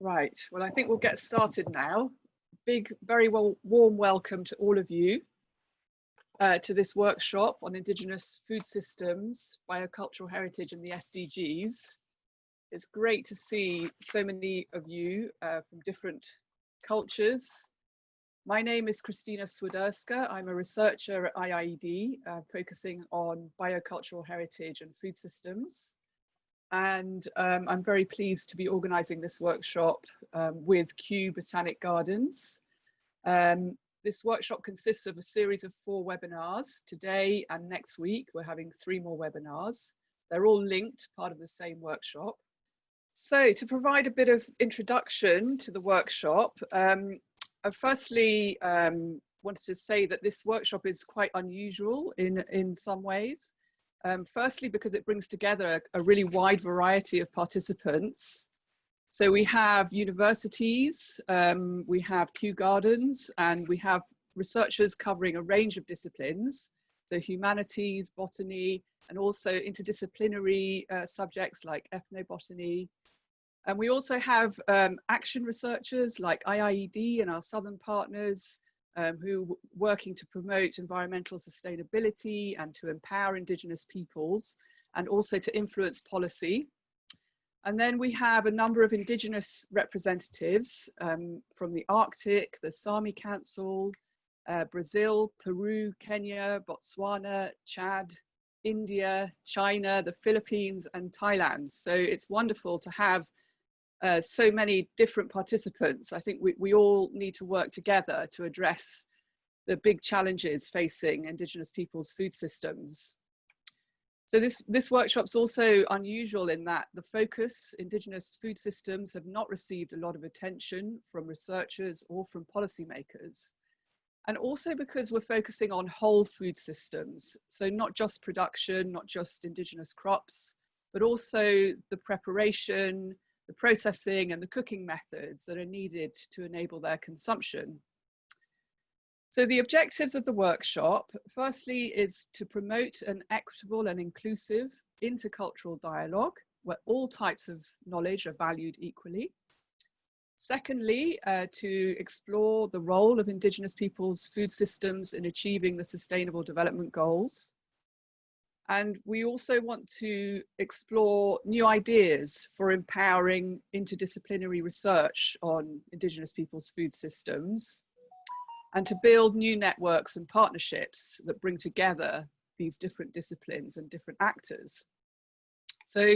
Right, well, I think we'll get started now. Big, very well, warm welcome to all of you uh, to this workshop on Indigenous food systems, biocultural heritage and the SDGs. It's great to see so many of you uh, from different cultures. My name is Krystyna Swiderska. I'm a researcher at IIED, uh, focusing on biocultural heritage and food systems and um, I'm very pleased to be organising this workshop um, with Kew Botanic Gardens. Um, this workshop consists of a series of four webinars. Today and next week, we're having three more webinars. They're all linked, part of the same workshop. So to provide a bit of introduction to the workshop, um, I firstly um, wanted to say that this workshop is quite unusual in, in some ways. Um, firstly, because it brings together a, a, really wide variety of participants. So we have universities, um, we have Kew Gardens, and we have researchers covering a range of disciplines. So humanities, botany, and also interdisciplinary uh, subjects like ethnobotany. And we also have um, action researchers like IIED and our southern partners, um, who working to promote environmental sustainability and to empower indigenous peoples and also to influence policy. And then we have a number of indigenous representatives um, from the Arctic, the Sami Council, uh, Brazil, Peru, Kenya, Botswana, Chad, India, China, the Philippines and Thailand. So it's wonderful to have uh, so many different participants. I think we, we all need to work together to address the big challenges facing Indigenous people's food systems. So this, this workshop's also unusual in that the focus, Indigenous food systems have not received a lot of attention from researchers or from policymakers. And also because we're focusing on whole food systems. So not just production, not just Indigenous crops, but also the preparation, the processing and the cooking methods that are needed to enable their consumption. So the objectives of the workshop, firstly, is to promote an equitable and inclusive intercultural dialogue where all types of knowledge are valued equally. Secondly, uh, to explore the role of Indigenous peoples' food systems in achieving the Sustainable Development Goals. And we also want to explore new ideas for empowering interdisciplinary research on Indigenous people's food systems and to build new networks and partnerships that bring together these different disciplines and different actors. So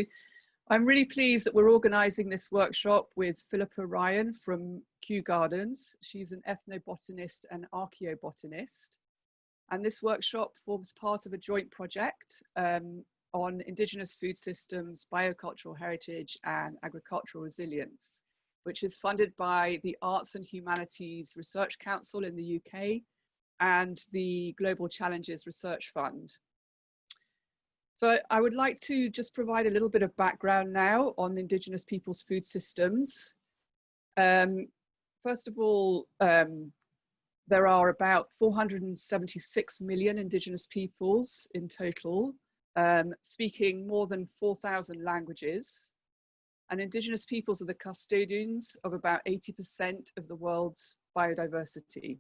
I'm really pleased that we're organising this workshop with Philippa Ryan from Kew Gardens. She's an ethnobotanist and archaeobotanist. And this workshop forms part of a joint project um, on Indigenous food systems, biocultural heritage and agricultural resilience, which is funded by the Arts and Humanities Research Council in the UK and the Global Challenges Research Fund. So I would like to just provide a little bit of background now on Indigenous people's food systems. Um, first of all, um, there are about 476 million Indigenous peoples in total, um, speaking more than 4,000 languages. And Indigenous peoples are the custodians of about 80% of the world's biodiversity.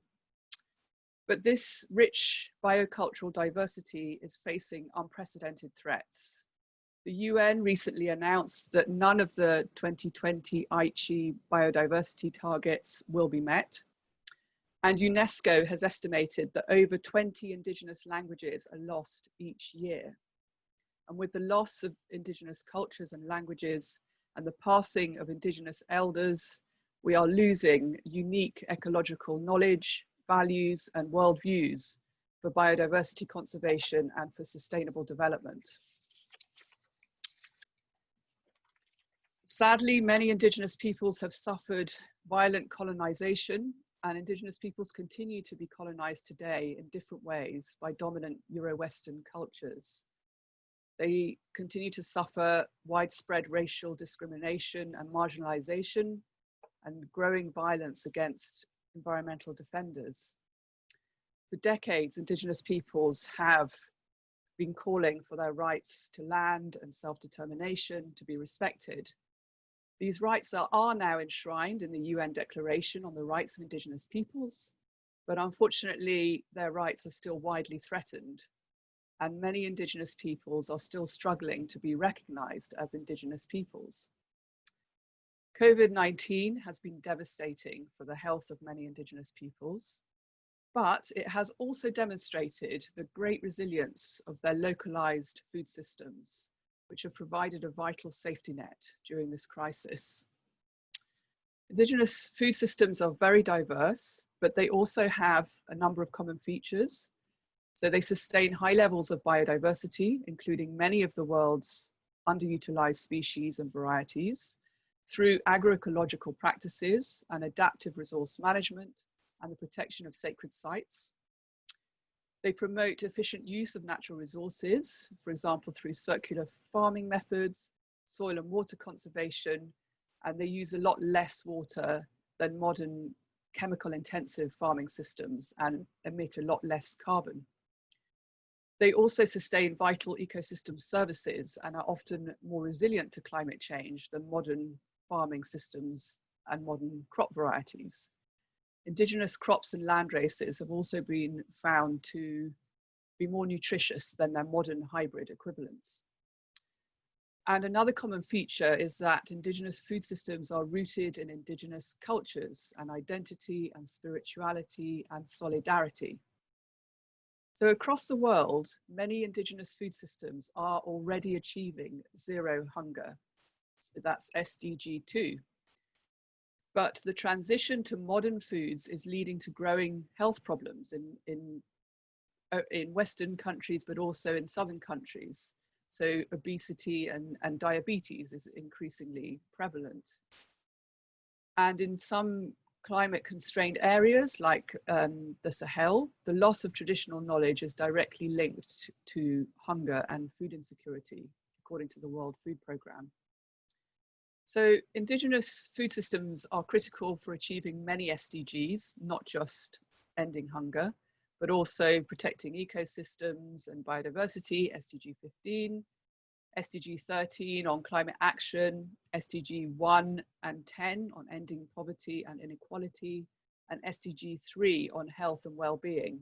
But this rich biocultural diversity is facing unprecedented threats. The UN recently announced that none of the 2020 Aichi biodiversity targets will be met, and UNESCO has estimated that over 20 indigenous languages are lost each year. And with the loss of indigenous cultures and languages and the passing of indigenous elders, we are losing unique ecological knowledge, values and worldviews for biodiversity conservation and for sustainable development. Sadly, many indigenous peoples have suffered violent colonization and indigenous peoples continue to be colonized today in different ways by dominant Euro-Western cultures. They continue to suffer widespread racial discrimination and marginalization and growing violence against environmental defenders. For decades, indigenous peoples have been calling for their rights to land and self-determination to be respected. These rights are, are now enshrined in the UN Declaration on the Rights of Indigenous Peoples, but unfortunately their rights are still widely threatened and many Indigenous peoples are still struggling to be recognised as Indigenous peoples. COVID-19 has been devastating for the health of many Indigenous peoples, but it has also demonstrated the great resilience of their localised food systems, which have provided a vital safety net during this crisis. Indigenous food systems are very diverse, but they also have a number of common features so they sustain high levels of biodiversity, including many of the world's underutilized species and varieties, through agroecological practices and adaptive resource management and the protection of sacred sites. They promote efficient use of natural resources, for example, through circular farming methods, soil and water conservation, and they use a lot less water than modern chemical intensive farming systems and emit a lot less carbon. They also sustain vital ecosystem services and are often more resilient to climate change than modern farming systems and modern crop varieties. Indigenous crops and land races have also been found to be more nutritious than their modern hybrid equivalents. And another common feature is that Indigenous food systems are rooted in Indigenous cultures and identity and spirituality and solidarity. So across the world, many indigenous food systems are already achieving zero hunger. So that's SDG 2. But the transition to modern foods is leading to growing health problems in, in, uh, in Western countries, but also in Southern countries. So obesity and, and diabetes is increasingly prevalent. And in some climate constrained areas like um, the Sahel, the loss of traditional knowledge is directly linked to hunger and food insecurity, according to the World Food Programme. So indigenous food systems are critical for achieving many SDGs, not just ending hunger, but also protecting ecosystems and biodiversity, SDG 15, SDG 13 on climate action, SDG 1 and 10 on ending poverty and inequality, and SDG 3 on health and well-being.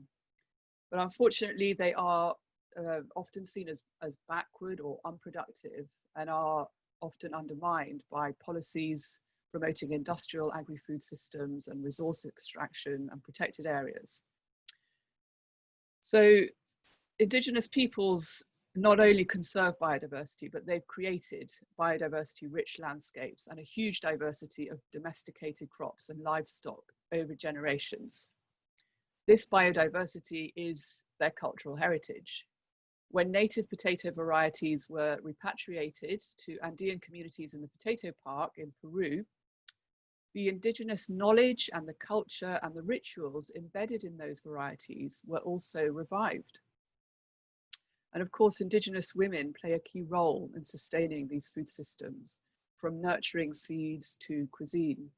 But unfortunately, they are uh, often seen as, as backward or unproductive and are often undermined by policies promoting industrial agri-food systems and resource extraction and protected areas. So indigenous peoples not only conserve biodiversity, but they've created biodiversity rich landscapes and a huge diversity of domesticated crops and livestock over generations. This biodiversity is their cultural heritage. When native potato varieties were repatriated to Andean communities in the potato park in Peru, the indigenous knowledge and the culture and the rituals embedded in those varieties were also revived. And of course, Indigenous women play a key role in sustaining these food systems, from nurturing seeds to cuisine.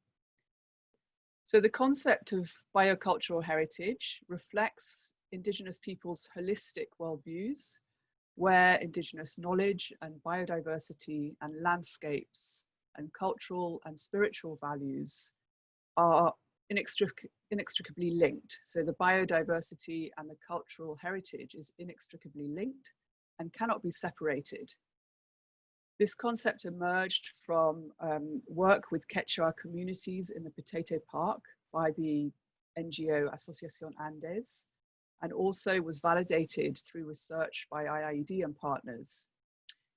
So the concept of biocultural heritage reflects Indigenous peoples' holistic worldviews, where Indigenous knowledge and biodiversity and landscapes and cultural and spiritual values are inextric inextricably linked. So the biodiversity and the cultural heritage is inextricably linked and cannot be separated. This concept emerged from um, work with Quechua communities in the Potato Park by the NGO Asociación Andes, and also was validated through research by IIED and partners.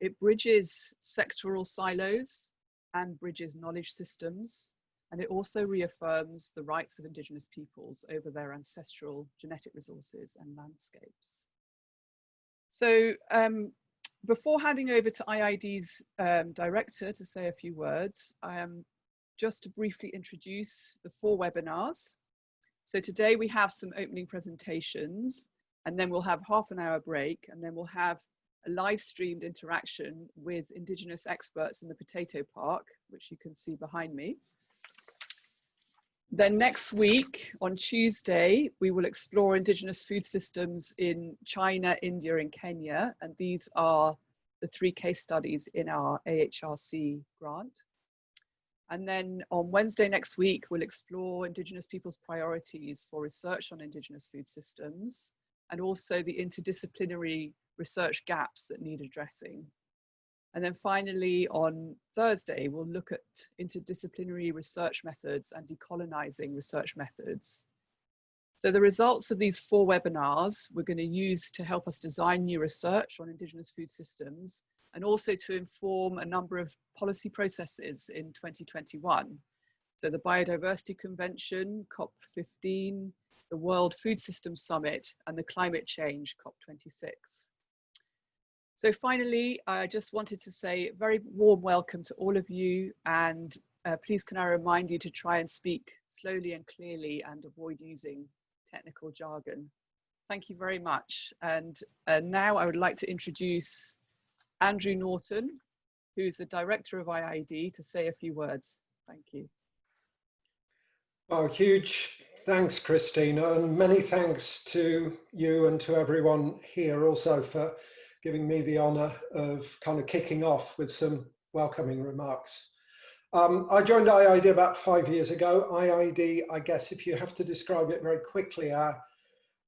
It bridges sectoral silos and bridges knowledge systems and it also reaffirms the rights of Indigenous peoples over their ancestral genetic resources and landscapes. So um, before handing over to IIED's um, director to say a few words, I am just to briefly introduce the four webinars. So today we have some opening presentations and then we'll have half an hour break and then we'll have a live streamed interaction with Indigenous experts in the Potato Park, which you can see behind me. Then next week, on Tuesday, we will explore Indigenous food systems in China, India and Kenya. And these are the three case studies in our AHRC grant. And then on Wednesday next week, we'll explore Indigenous people's priorities for research on Indigenous food systems and also the interdisciplinary research gaps that need addressing. And then finally, on Thursday, we'll look at interdisciplinary research methods and decolonizing research methods. So the results of these four webinars we're going to use to help us design new research on Indigenous food systems and also to inform a number of policy processes in 2021. So the Biodiversity Convention, COP15, the World Food Systems Summit and the Climate Change COP26. So finally, I just wanted to say a very warm welcome to all of you and uh, please can I remind you to try and speak slowly and clearly and avoid using technical jargon. Thank you very much. And uh, now I would like to introduce Andrew Norton, who's the director of IIED, to say a few words. Thank you. Oh, huge thanks, Krystyna, and many thanks to you and to everyone here also for giving me the honor of kind of kicking off with some welcoming remarks. Um, I joined IIED about five years ago. IIED, I guess if you have to describe it very quickly, our,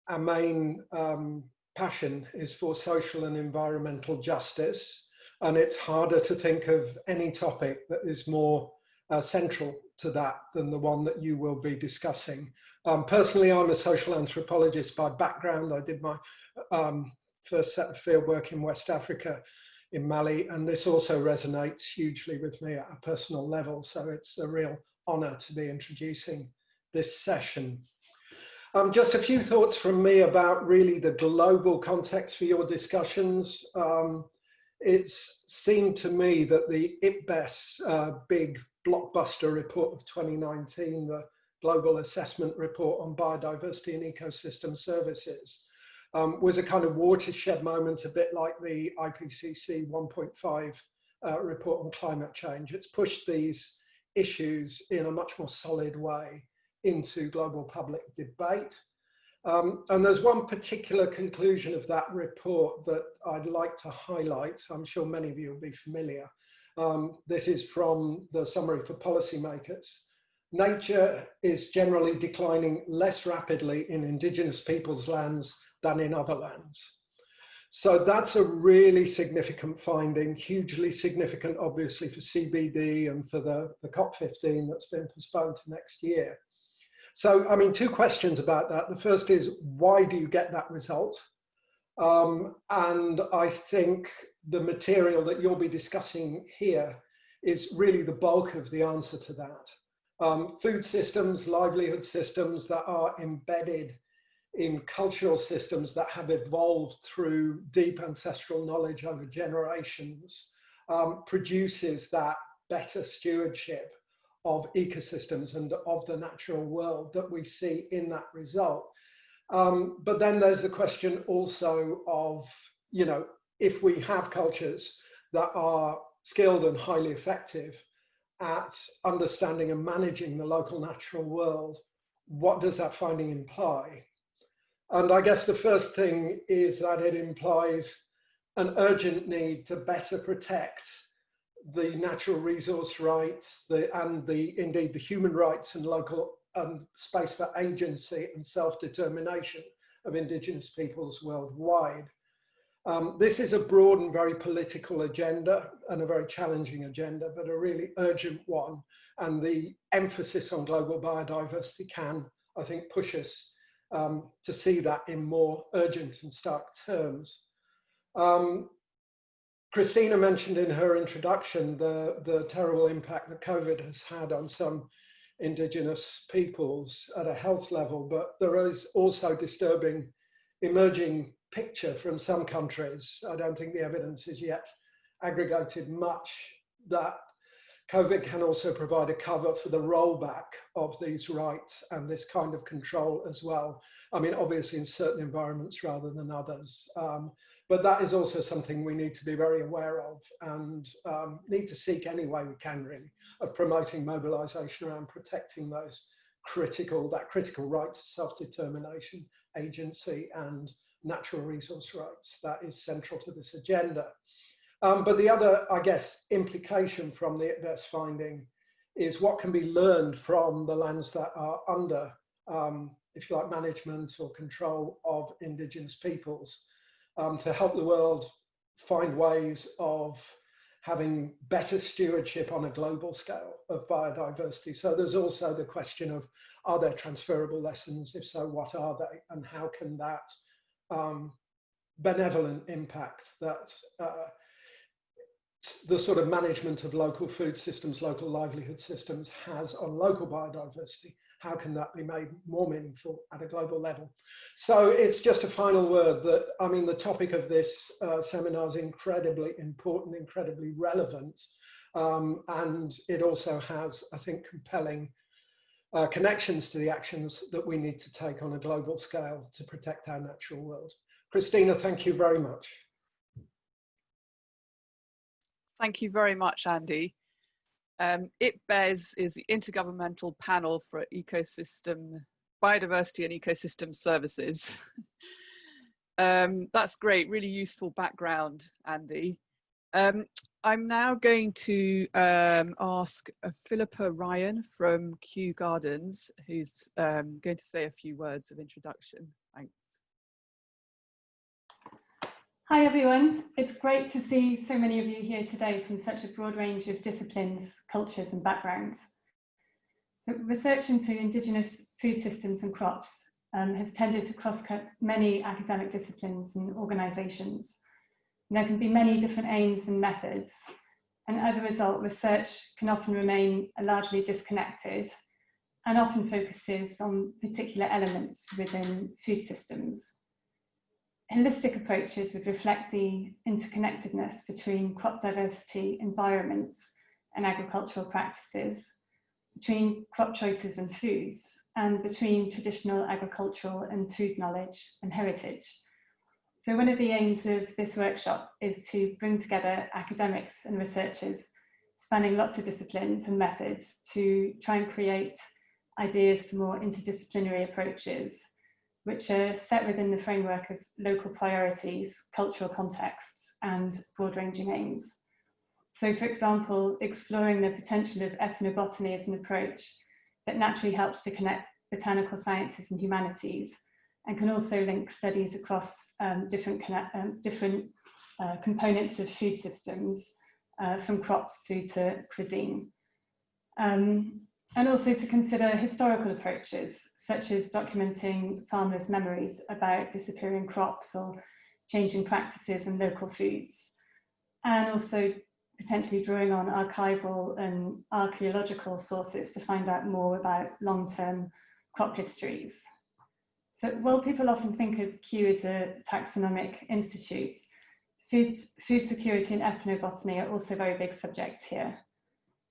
our main um, passion is for social and environmental justice. And it's harder to think of any topic that is more uh, central to that than the one that you will be discussing. Um, personally, I'm a social anthropologist by background. I did my um, first set of field work in West Africa in Mali, and this also resonates hugely with me at a personal level. So it's a real honor to be introducing this session. Um, just a few thoughts from me about really the global context for your discussions. Um, it's seemed to me that the IPBES uh, big blockbuster report of 2019, the Global Assessment Report on Biodiversity and Ecosystem Services, um, was a kind of watershed moment, a bit like the IPCC 1.5 uh, report on climate change. It's pushed these issues in a much more solid way into global public debate. Um, and there's one particular conclusion of that report that I'd like to highlight. I'm sure many of you will be familiar. Um, this is from the summary for policymakers. Nature is generally declining less rapidly in indigenous peoples' lands than in other lands. So that's a really significant finding, hugely significant, obviously, for CBD and for the, the COP15 that's been postponed to next year. So, I mean, two questions about that. The first is, why do you get that result? Um, and I think the material that you'll be discussing here is really the bulk of the answer to that. Um, food systems, livelihood systems that are embedded in cultural systems that have evolved through deep ancestral knowledge over generations um, produces that better stewardship of ecosystems and of the natural world that we see in that result. Um, but then there's the question also of, you know, if we have cultures that are skilled and highly effective at understanding and managing the local natural world, what does that finding imply? And I guess the first thing is that it implies an urgent need to better protect the natural resource rights the, and the indeed the human rights and local um, space for agency and self-determination of indigenous peoples worldwide. Um, this is a broad and very political agenda and a very challenging agenda, but a really urgent one. And the emphasis on global biodiversity can, I think, push us um, to see that in more urgent and stark terms. Um, Krystyna mentioned in her introduction the, the terrible impact that COVID has had on some indigenous peoples at a health level, but there is also disturbing emerging picture from some countries. I don't think the evidence is yet aggregated much that COVID can also provide a cover for the rollback of these rights and this kind of control as well. I mean, obviously in certain environments rather than others. Um, but that is also something we need to be very aware of and um, need to seek any way we can really of promoting mobilization around protecting those critical, that critical right to self-determination, agency and natural resource rights. That is central to this agenda. Um, but the other, I guess, implication from the IPBES finding is what can be learned from the lands that are under, um, if you like, management or control of indigenous peoples um, to help the world find ways of having better stewardship on a global scale of biodiversity. So there's also the question of are there transferable lessons? If so, what are they? And how can that um, benevolent impact that uh, the sort of management of local food systems, local livelihood systems has on local biodiversity, how can that be made more meaningful at a global level? So it's just a final word that, I mean, the topic of this uh, seminar is incredibly important, incredibly relevant, um, and it also has, I think, compelling uh, connections to the actions that we need to take on a global scale to protect our natural world. Krystyna, thank you very much. Thank you very much, Andy. Um, IPBES is the Intergovernmental Panel for Ecosystem, Biodiversity and Ecosystem Services. um, that's great, really useful background, Andy. Um, I'm now going to um, ask uh, Philippa Ryan from Kew Gardens, who's um, going to say a few words of introduction. Thanks. Hi everyone, it's great to see so many of you here today from such a broad range of disciplines, cultures and backgrounds. So research into Indigenous food systems and crops um, has tended to cross-cut many academic disciplines and organisations. There can be many different aims and methods, and as a result, research can often remain largely disconnected and often focuses on particular elements within food systems holistic approaches would reflect the interconnectedness between crop diversity, environments, and agricultural practices, between crop choices and foods, and between traditional agricultural and food knowledge and heritage. So one of the aims of this workshop is to bring together academics and researchers spanning lots of disciplines and methods to try and create ideas for more interdisciplinary approaches which are set within the framework of local priorities, cultural contexts, and broad ranging aims. So, for example, exploring the potential of ethnobotany as an approach that naturally helps to connect botanical sciences and humanities and can also link studies across um, different, um, different uh, components of food systems uh, from crops through to cuisine. Um, and also to consider historical approaches, such as documenting farmers' memories about disappearing crops or changing practices in local foods, and also potentially drawing on archival and archaeological sources to find out more about long-term crop histories. So while people often think of Kew as a taxonomic institute, food, food security and ethnobotany are also very big subjects here.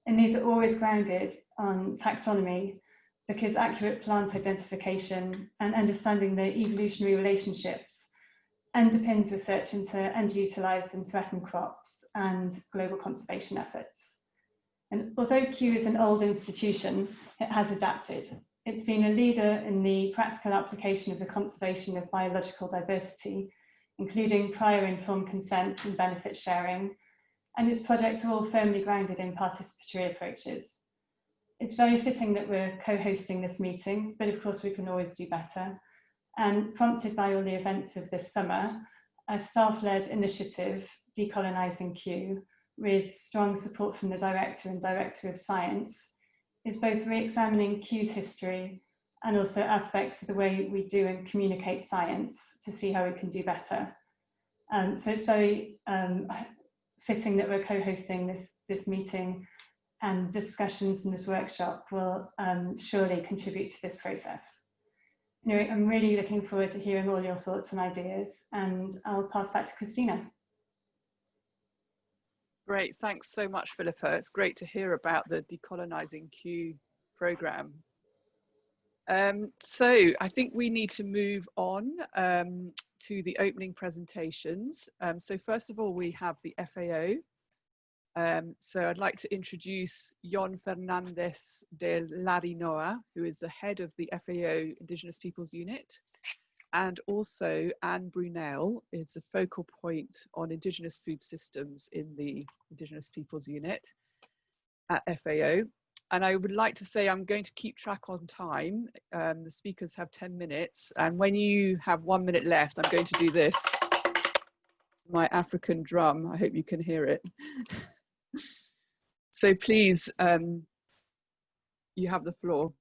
And these are always grounded on taxonomy because accurate plant identification and understanding the evolutionary relationships underpins research into underutilized and threatened crops and global conservation efforts. And although Kew is an old institution, it has adapted. It's been a leader in the practical application of the conservation of biological diversity, including prior informed consent and benefit sharing, and its projects are all firmly grounded in participatory approaches. It's very fitting that we're co-hosting this meeting, but of course we can always do better. And prompted by all the events of this summer, a staff-led initiative, Decolonising Kew, with strong support from the Director and Director of Science, is both re-examining Kew's history and also aspects of the way we do and communicate science to see how we can do better. Um, so it's very um, fitting that we're co-hosting this, this meeting and discussions in this workshop will um, surely contribute to this process. Anyway, I'm really looking forward to hearing all your thoughts and ideas and I'll pass back to Krystyna. Great, thanks so much, Philippa. It's great to hear about the Decolonising Kew programme. Um, so I think we need to move on um, to the opening presentations. Um, so first of all, we have the FAO. Um, so I'd like to introduce Jon Fernandez de Larrinoa, who is the head of the FAO Indigenous Peoples Unit, and also Anne Brunel is a focal point on Indigenous food systems in the Indigenous Peoples Unit at FAO. And I would like to say I'm going to keep track on time. Um, the speakers have 10 minutes, and when you have one minute left, I'm going to do this. My African drum, I hope you can hear it. so please, um, you have the floor.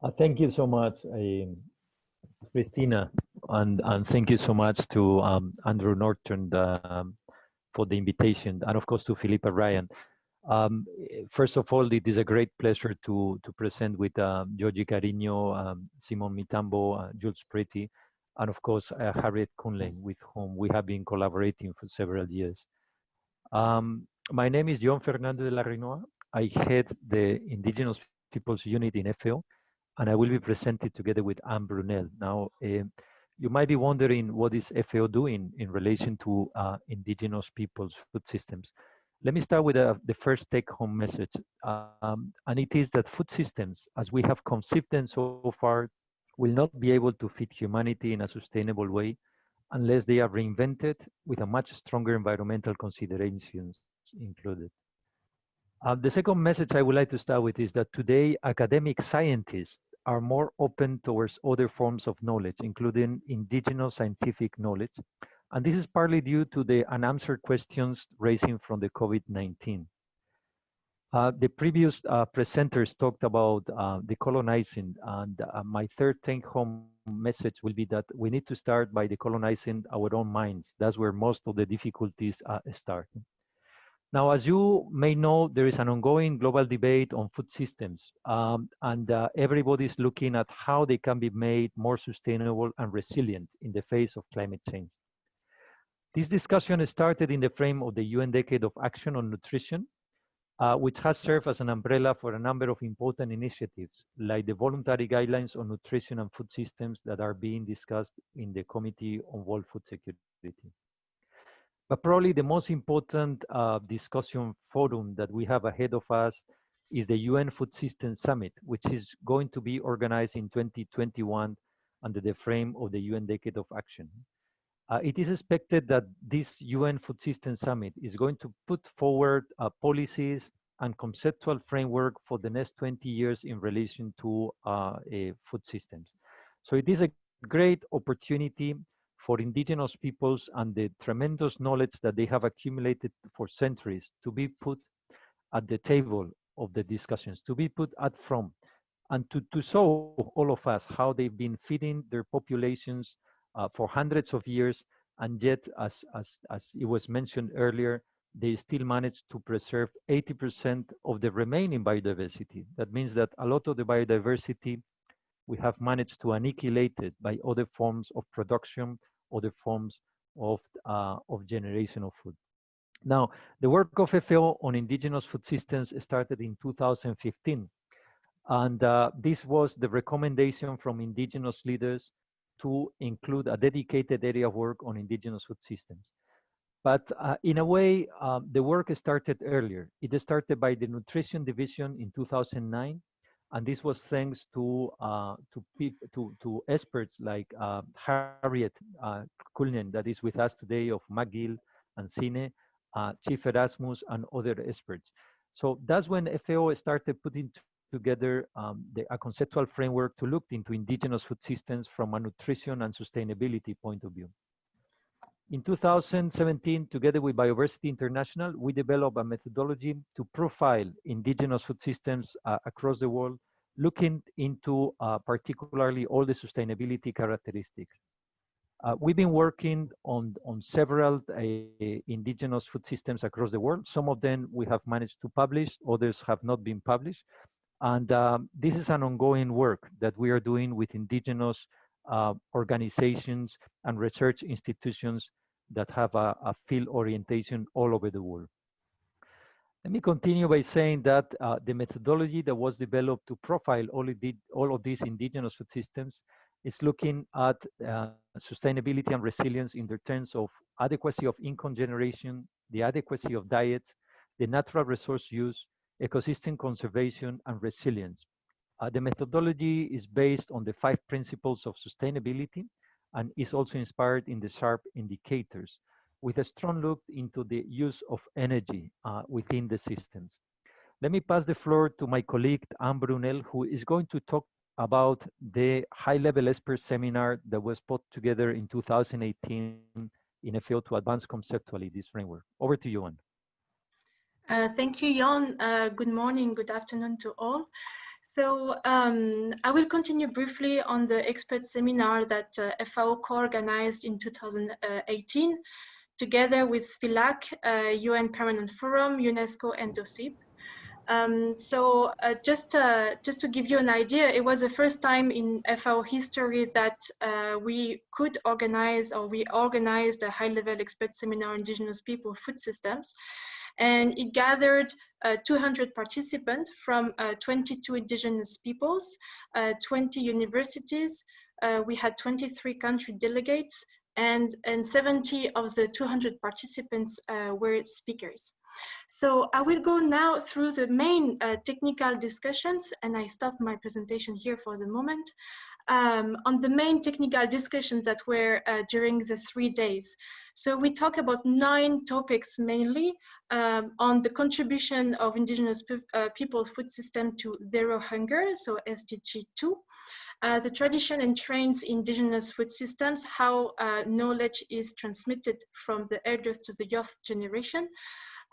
Uh, thank you so much, um, Krystyna, and, and thank you so much to um, Andrew Norton um, for the invitation, and of course to Philippa Ryan. Um, first of all, it is a great pleasure to, to present with uh, Joji Carino, um, Simon Mitambo, uh, Jules Pretty, and of course, uh, Harriet Kuhnlein, with whom we have been collaborating for several years. Um, my name is John Fernandez de Larrinoa. I head the Indigenous Peoples Unit in FAO, and I will be presented together with Anne Brunel. Now, uh, you might be wondering what is FAO doing in relation to uh, indigenous peoples' food systems. Let me start with uh, the first take-home message, um, and it is that food systems, as we have conceived them so far, will not be able to feed humanity in a sustainable way unless they are reinvented with a much stronger environmental considerations included. Uh, the second message I would like to start with is that today academic scientists are more open towards other forms of knowledge, including indigenous scientific knowledge. And this is partly due to the unanswered questions raising from the COVID-19. Uh, the previous uh, presenters talked about uh, decolonizing, and uh, my third take-home message will be that we need to start by decolonizing our own minds. That's where most of the difficulties uh, start. Now, as you may know, there is an ongoing global debate on food systems, um, and uh, everybody is looking at how they can be made more sustainable and resilient in the face of climate change. This discussion started in the frame of the UN Decade of Action on Nutrition, uh, which has served as an umbrella for a number of important initiatives, like the voluntary guidelines on nutrition and food systems that are being discussed in the Committee on World Food Security. But probably the most important uh, discussion forum that we have ahead of us is the UN Food Systems Summit, which is going to be organized in 2021 under the frame of the UN Decade of Action. Uh, it is expected that this UN Food System Summit is going to put forward uh, policies and conceptual framework for the next 20 years in relation to uh, food systems. So it is a great opportunity for indigenous peoples and the tremendous knowledge that they have accumulated for centuries to be put at the table of the discussions, to be put at front, and to, to show all of us how they've been feeding their populations for hundreds of years, and yet, as, as, as it was mentioned earlier, they still managed to preserve 80% of the remaining biodiversity. That means that a lot of the biodiversity we have managed to annihilate it by other forms of production other forms of, uh, of generation of food. Now, the work of FAO on indigenous food systems started in 2015. And uh, this was the recommendation from indigenous leaders to include a dedicated area of work on indigenous food systems. But uh, in a way, um, the work started earlier. It started by the Nutrition Division in 2009, and this was thanks to uh, to, to, to experts like uh, Harriet uh, Kuhnlein, that is with us today, of McGill and Cine, uh, Chief Erasmus, and other experts. So that's when FAO started putting together um, the, a conceptual framework to look into indigenous food systems from a nutrition and sustainability point of view. In 2017, together with Bioversity International, we developed a methodology to profile indigenous food systems uh, across the world, looking into uh, particularly all the sustainability characteristics. Uh, we've been working on, on several uh, indigenous food systems across the world. Some of them we have managed to publish, others have not been published. And um, this is an ongoing work that we are doing with indigenous uh, organizations and research institutions that have a, a, field orientation all over the world. Let me continue by saying that uh, the methodology that was developed to profile all, all of these indigenous food systems is looking at uh, sustainability and resilience in the terms of adequacy of income generation, the adequacy of diets, the natural resource use, ecosystem conservation, and resilience. Uh, the methodology is based on the five principles of sustainability and is also inspired in the SHARP indicators with a strong look into the use of energy uh, within the systems. let me pass the floor to my colleague, Anne Brunel, who is going to talk about the high-level expert seminar that was put together in 2018 in a field to advance conceptually this framework. Over to you, Anne. Uh, thank you, Jan. Uh, good morning, good afternoon to all. So um, I will continue briefly on the expert seminar that uh, FAO co-organized in 2018 together with FILAC, UN uh, Permanent Forum, UNESCO and DOCIP. Um, so uh, just, uh, just to give you an idea, it was the first time in FAO history that uh, we could organize or we organized a high-level expert seminar on indigenous people food systems. And it gathered uh, 200 participants from uh, 22 indigenous peoples, uh, 20 universities, we had 23 country delegates, and, and 70 of the 200 participants were speakers. So I will go now through the main uh, technical discussions and I stop my presentation here for the moment. Um, on the main technical discussions that were uh, during the three days. So we talk about nine topics mainly um, on the contribution of indigenous pe uh, people's food system to zero hunger, so SDG 2. Uh, the tradition and trains indigenous food systems, how uh, knowledge is transmitted from the elders to the youth generation,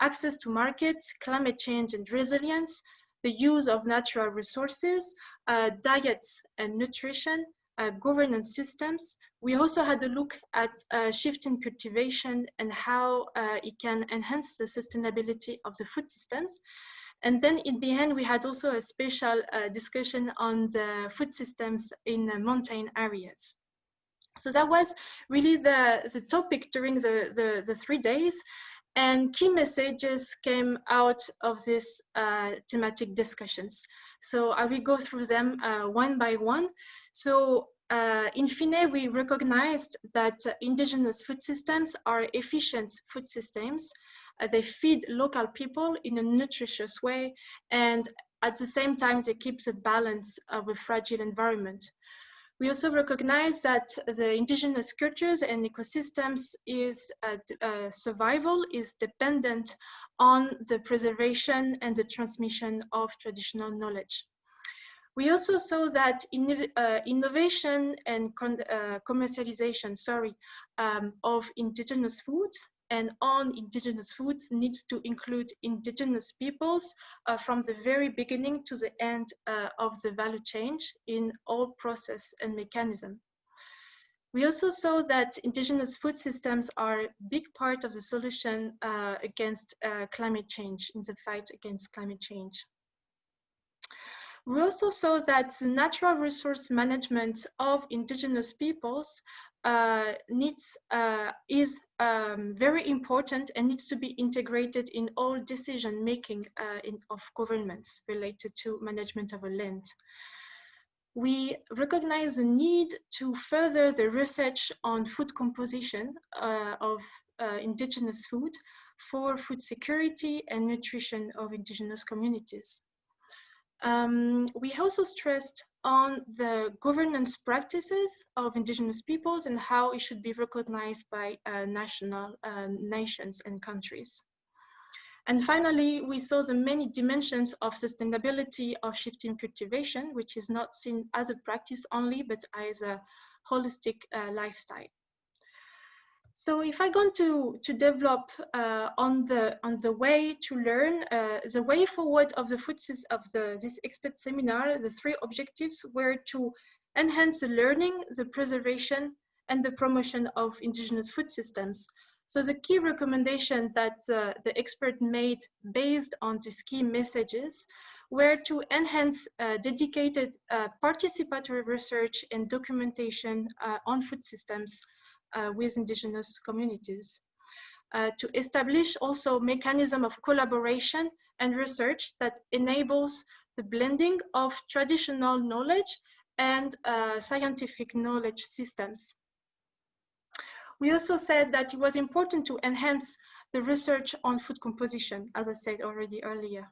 access to markets, climate change and resilience, the use of natural resources, uh, diets and nutrition, uh, governance systems. We also had a look at uh, shift in cultivation and how uh, it can enhance the sustainability of the food systems. And then in the end, we had also a special uh, discussion on the food systems in mountain areas. So that was really the, the topic during the, the, the three days. And key messages came out of these uh, thematic discussions. So I will go through them uh, one by one. So uh, in FINE, we recognized that indigenous food systems are efficient food systems. Uh, they feed local people in a nutritious way, and at the same time, they keep the balance of a fragile environment. We also recognize that the indigenous cultures and ecosystems is uh, uh, survival is dependent on the preservation and the transmission of traditional knowledge. We also saw that in, uh, innovation and uh, commercialization, sorry, um, of indigenous foods and on indigenous foods needs to include indigenous peoples uh, from the very beginning to the end uh, of the value chain in all process and mechanism. We also saw that indigenous food systems are a big part of the solution uh, against uh, climate change, in the fight against climate change. We also saw that the natural resource management of indigenous peoples uh, needs uh, is um, very important and needs to be integrated in all decision making uh, in, of governments related to management of a land. We recognize the need to further the research on food composition uh, of uh, indigenous food for food security and nutrition of indigenous communities. Um, we also stressed on the governance practices of indigenous peoples and how it should be recognized by uh, national uh, nations and countries. And finally, we saw the many dimensions of sustainability of shifting cultivation, which is not seen as a practice only, but as a holistic uh, lifestyle. So if I go to, to develop uh, on, the, on the way to learn, uh, the way forward of the food of the, this expert seminar, the three objectives were to enhance the learning, the preservation, and the promotion of indigenous food systems. So the key recommendation that uh, the expert made based on these key messages were to enhance uh, dedicated uh, participatory research and documentation uh, on food systems with indigenous communities. Uh, to establish also mechanism of collaboration and research that enables the blending of traditional knowledge and uh, scientific knowledge systems. We also said that it was important to enhance the research on food composition, as I said already earlier,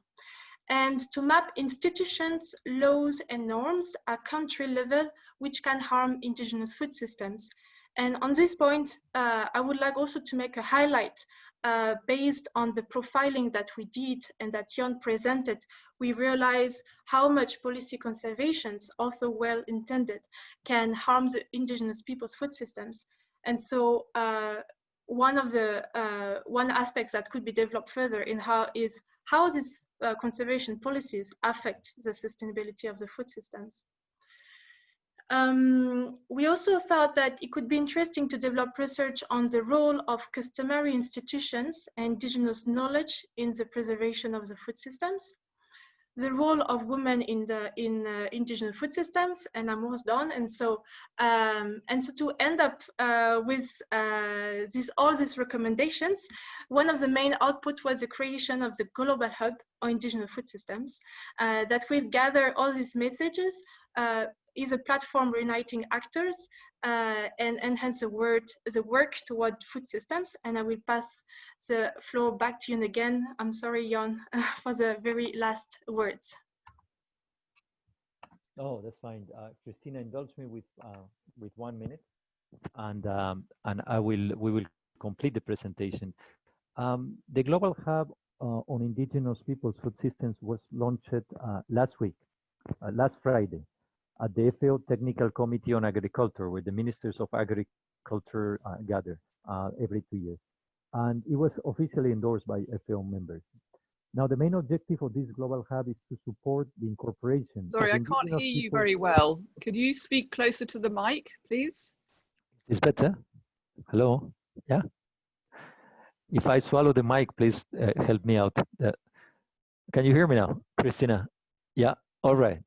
and to map institutions, laws, and norms at country level which can harm indigenous food systems and on this point, uh, I would like also to make a highlight uh, based on the profiling that we did and that Jon presented, we realize how much policy conservations, also well intended, can harm the indigenous people's food systems. And so uh, one of the uh, one aspects that could be developed further in how is how these uh, conservation policies affect the sustainability of the food systems. Um, we also thought that it could be interesting to develop research on the role of customary institutions and indigenous knowledge in the preservation of the food systems the role of women in the in uh, indigenous food systems and i'm almost done. And so um, and so to end up uh, with uh, all these recommendations one of the main output was the creation of the global hub on indigenous food systems uh, that will gather all these messages uh, is a platform reuniting actors uh, and enhance the, word, the work toward food systems. And I will pass the floor back to you again. I'm sorry, Jon, for the very last words. Oh, that's fine. Uh, Krystyna, indulge me with uh, with one minute, and um, and I will we will complete the presentation. Um, the Global Hub uh, on Indigenous Peoples Food Systems was launched uh, last week, uh, last Friday, at the FAO Technical Committee on Agriculture, where the ministers of agriculture uh, gather uh, every two years. And it was officially endorsed by FAO members. Now, the main objective of this global hub is to support the incorporation. Sorry, I can't hear you very well. Could you speak closer to the mic, please? It's better? Hello? Yeah? If I swallow the mic, please uh, help me out. Uh, can you hear me now, Krystyna? Yeah, all right.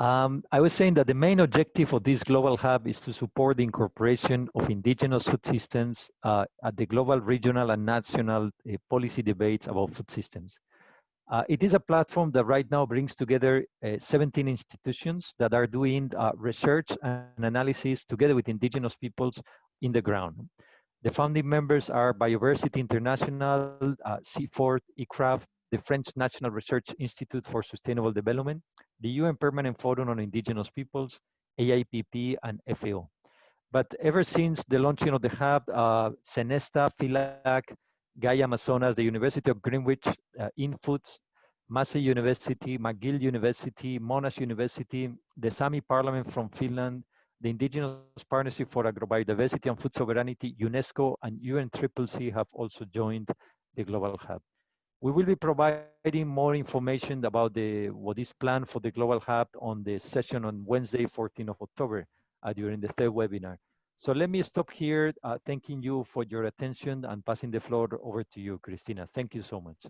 Um, I was saying that the main objective of this global hub is to support the incorporation of indigenous food systems uh, at the global, regional, and national uh, policy debates about food systems. Uh, it is a platform that right now brings together uh, 17 institutions that are doing uh, research and analysis together with indigenous peoples in the ground. The founding members are Bioversity International, uh, CIFOR, ICRAF, the French National Research Institute for Sustainable Development, the UN Permanent Forum on Indigenous Peoples, AIPP, and FAO. But ever since the launching of the hub, uh, CENESTA, FILAC, Gaia Amazonas, the University of Greenwich, uh, Infoods, Massey University, McGill University, Monash University, the Sami Parliament from Finland, the Indigenous Partnership for Agrobiodiversity and Food Sovereignty, UNESCO, and UNCCC have also joined the Global Hub. We will be providing more information about the what is planned for the Global Hub on the session on Wednesday, 14th of October uh, during the third webinar. So let me stop here, uh, thanking you for your attention and passing the floor over to you, Krystyna. Thank you so much.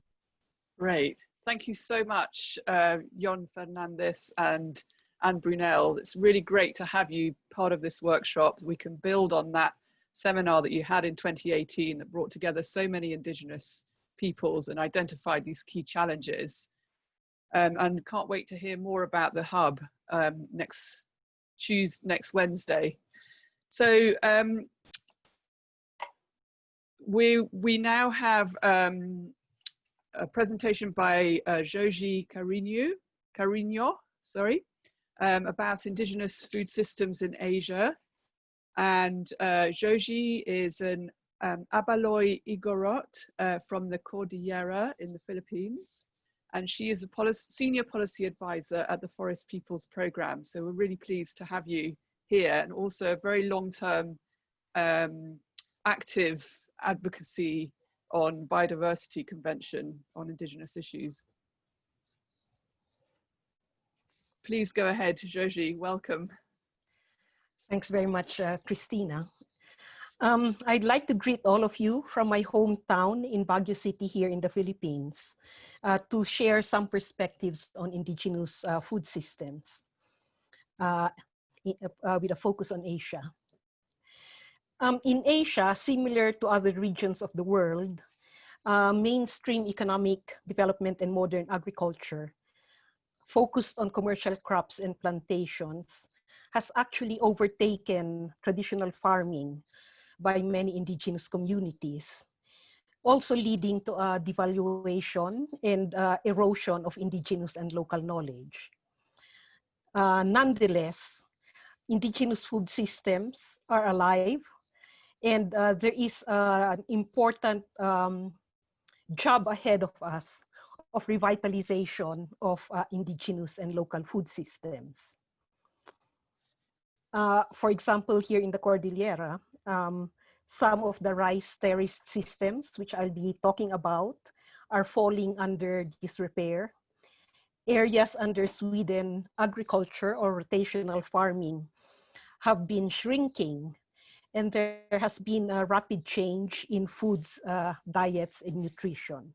Great. Thank you so much, uh, Jon Fernandez and Anne Brunel. It's really great to have you part of this workshop. We can build on that seminar that you had in 2018 that brought together so many Indigenous peoples and identified these key challenges. Um, and can't wait to hear more about the hub um, next Tuesday, next Wednesday. So um, we we now have um, a presentation by uh, Joji Carino, Carino, sorry, um, about indigenous food systems in Asia. And uh, Joji is an um, Ibaloi Igorot uh, from the Cordillera in the Philippines. And she is a policy, senior policy advisor at the Forest Peoples Program. So we're really pleased to have you here and also a very long-term um, active advocacy on biodiversity convention on indigenous issues. Please go ahead, Joji, welcome. Thanks very much, uh, Krystyna. Um, I'd like to greet all of you from my hometown in Baguio City here in the Philippines uh, to share some perspectives on indigenous uh, food systems uh, uh with a focus on Asia. Um, in Asia, similar to other regions of the world, uh, mainstream economic development and modern agriculture focused on commercial crops and plantations has actually overtaken traditional farming by many indigenous communities, also leading to a devaluation and uh, erosion of indigenous and local knowledge. Uh, nonetheless, indigenous food systems are alive And uh, there is uh, an important um, job ahead of us of revitalization of uh, indigenous and local food systems. Uh, for example, here in the Cordillera, um, some of the rice terrace systems, which I'll be talking about, are falling under disrepair. Areas under swidden agriculture or rotational farming have been shrinking and there has been a rapid change in foods, uh, diets, and nutrition.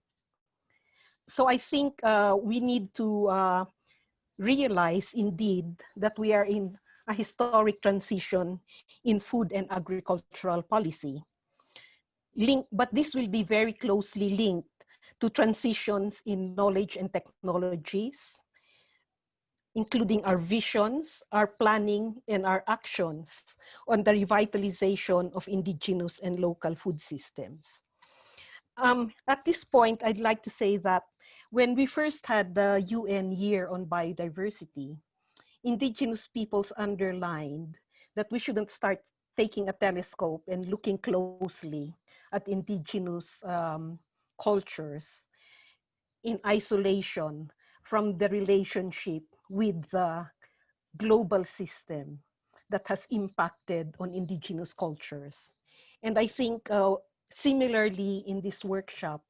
So I think uh, we need to uh, realize indeed that we are in a historic transition in food and agricultural policy. Link, but this will be very closely linked to transitions in knowledge and technologies, including our visions, our planning, and our actions on the revitalization of indigenous and local food systems. Um, at this point, I'd like to say that when we first had the UN Year on Biodiversity, indigenous peoples underlined that we shouldn't start taking a telescope and looking closely at indigenous um, cultures in isolation from the relationship with the global system that has impacted on indigenous cultures. And I think uh, similarly in this workshop,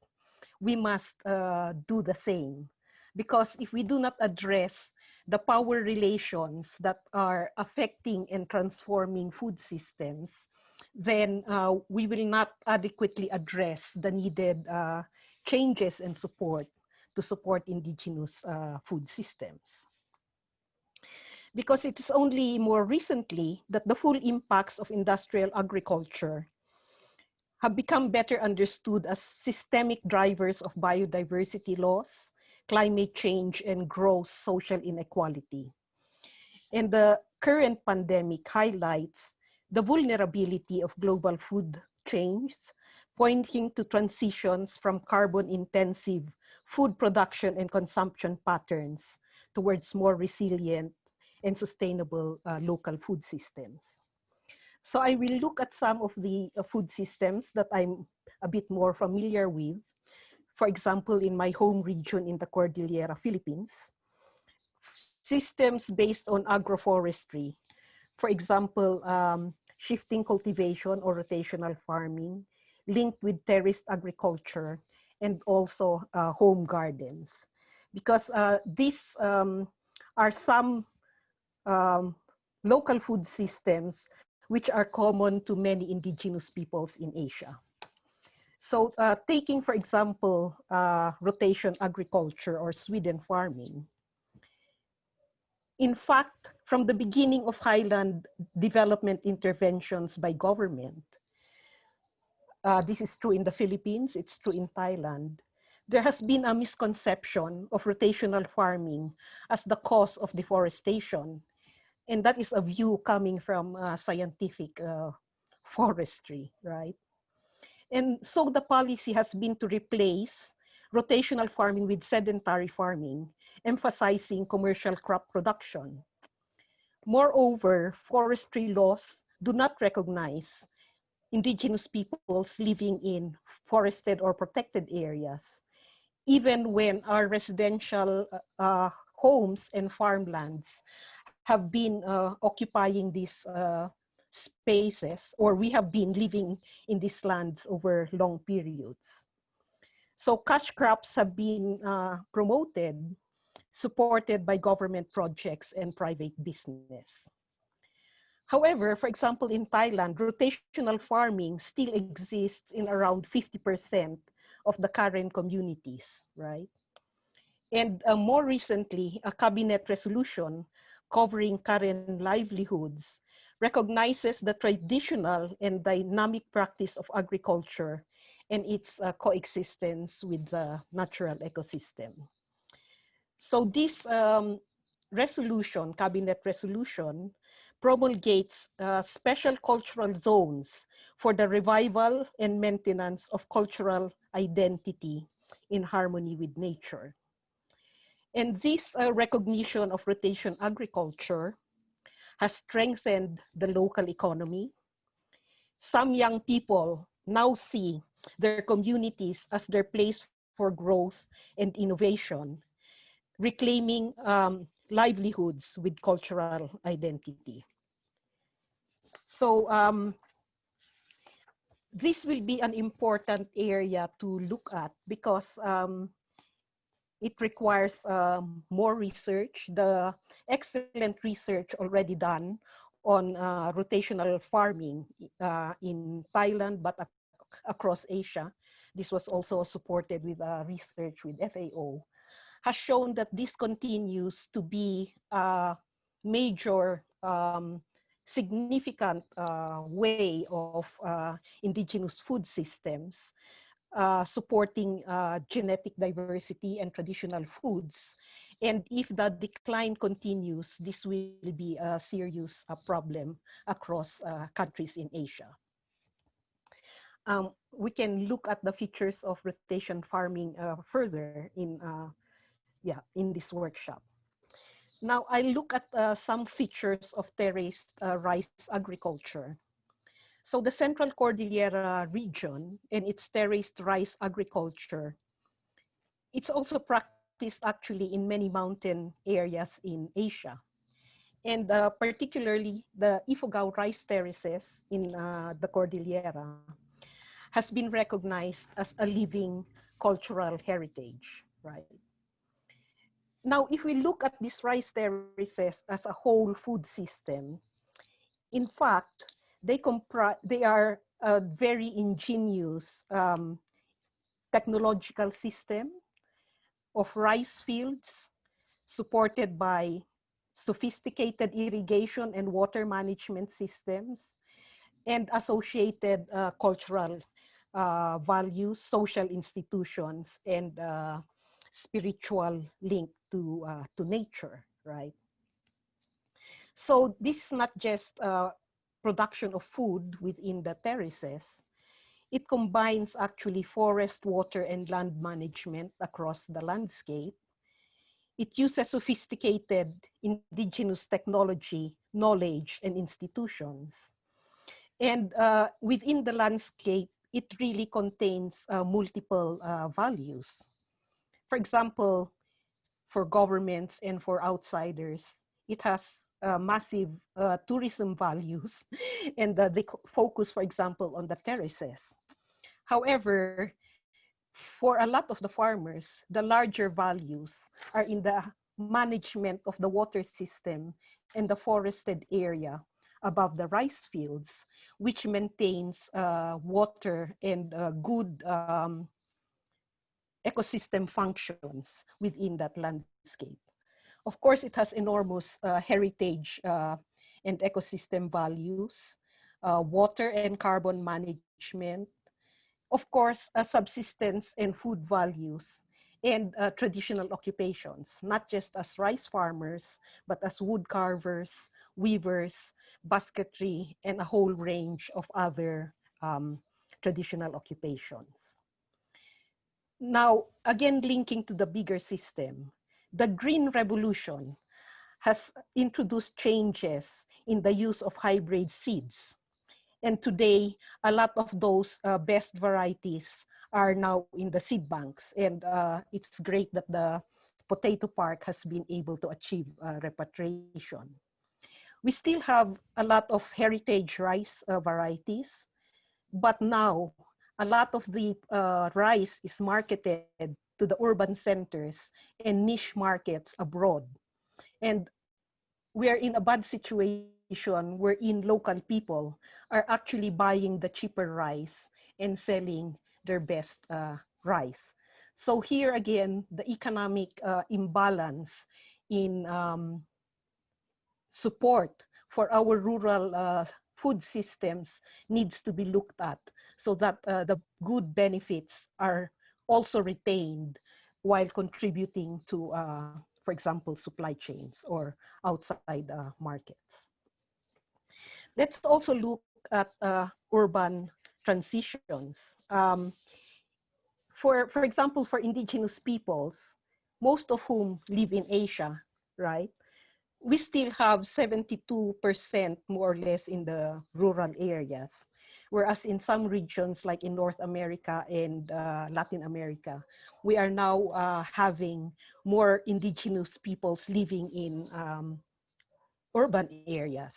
we must uh, do the same. Because if we do not address the power relations that are affecting and transforming food systems, then uh, we will not adequately address the needed uh, changes and support to support indigenous uh, food systems. Because it is only more recently that the full impacts of industrial agriculture have become better understood as systemic drivers of biodiversity loss, climate change, and gross social inequality. And the current pandemic highlights the vulnerability of global food chains, pointing to transitions from carbon-intensive food production and consumption patterns towards more resilient and sustainable uh, local food systems. So I will look at some of the uh, food systems that I'm a bit more familiar with. For example, in my home region in the Cordillera, Philippines, systems based on agroforestry. For example, um, shifting cultivation or rotational farming linked with terraced agriculture and also uh, home gardens. Because uh, these um, are some um, local food systems which are common to many indigenous peoples in Asia. So uh, taking, for example, uh, rotation agriculture or swidden farming, in fact, from the beginning of highland development interventions by government, uh, this is true in the Philippines, it's true in Thailand, there has been a misconception of rotational farming as the cause of deforestation and that is a view coming from uh, scientific uh, forestry, right? And so the policy has been to replace rotational farming with sedentary farming, emphasizing commercial crop production. Moreover, forestry laws do not recognize indigenous peoples living in forested or protected areas, even when our residential uh, homes and farmlands have been uh, occupying these uh, spaces or we have been living in these lands over long periods. So cash crops have been uh, promoted, supported by government projects and private business. However, for example, in Thailand, rotational farming still exists in around 50% of the current communities, right? And uh, more recently, a cabinet resolution covering current livelihoods recognizes the traditional and dynamic practice of agriculture and its uh, coexistence with the natural ecosystem. So this um, resolution, cabinet resolution, promulgates uh, special cultural zones for the revival and maintenance of cultural identity in harmony with nature. And this uh, recognition of rotation agriculture has strengthened the local economy, some young people now see their communities as their place for growth and innovation, reclaiming um, livelihoods with cultural identity. So um, this will be an important area to look at because um, it requires um, more research. The excellent research already done on uh, rotational farming uh, in Thailand, but ac across Asia. This was also supported with uh, research with FAO, has shown that this continues to be a major um, significant uh, way of uh, indigenous food systems uh, supporting uh, genetic diversity and traditional foods. And if the decline continues, this will be a serious uh, problem across uh, countries in Asia. Um, we can look at the features of rotation farming further in, yeah, in this workshop. Now I look at uh, some features of terraced uh, rice agriculture. So the Central Cordillera region and its terraced rice agriculture, it's also practiced actually in many mountain areas in Asia. And uh, particularly the Ifugao rice terraces in uh, the Cordillera has been recognized as a living cultural heritage, right? Now, if we look at these rice terraces as a whole food system, in fact, they, they are a very ingenious um, technological system of rice fields supported by sophisticated irrigation and water management systems and associated uh, cultural uh, values, social institutions, and uh, spiritual link to, uh, to nature, right? So this is not just uh, production of food within the terraces. It combines actually forest, water, and land management across the landscape. It uses sophisticated indigenous technology, knowledge, and institutions. And uh, within the landscape, it really contains uh, multiple uh, values. For example, for governments and for outsiders. It has uh, massive uh, tourism values and uh, they focus, for example, on the terraces. However, for a lot of the farmers, the larger values are in the management of the water system and the forested area above the rice fields, which maintains uh, water and uh, good um, ecosystem functions within that landscape. Of course, it has enormous uh, heritage uh, and ecosystem values, uh, water and carbon management, of course, uh, subsistence and food values, and traditional occupations, not just as rice farmers, but as wood carvers, weavers, basketry, and a whole range of other um, traditional occupations. Now, again, linking to the bigger system, the Green Revolution has introduced changes in the use of hybrid seeds. And today, a lot of those uh, best varieties are now in the seed banks. And uh, it's great that the Potato Park has been able to achieve uh, repatriation. We still have a lot of heritage rice uh, varieties, but now a lot of the uh, rice is marketed to the urban centers and niche markets abroad. And we are in a bad situation wherein local people are actually buying the cheaper rice and selling their best uh, rice. So here again, the economic uh, imbalance in um, support for our rural uh, food systems needs to be looked at so that uh, the good benefits are also retained while contributing to, uh, for example, supply chains or outside uh, markets. Let's also look at uh, urban transitions. Um, for, for example, for indigenous peoples, most of whom live in Asia, right? We still have 72% more or less in the rural areas Whereas in some regions, like in North America and uh, Latin America, we are now uh, having more indigenous peoples living in um, urban areas,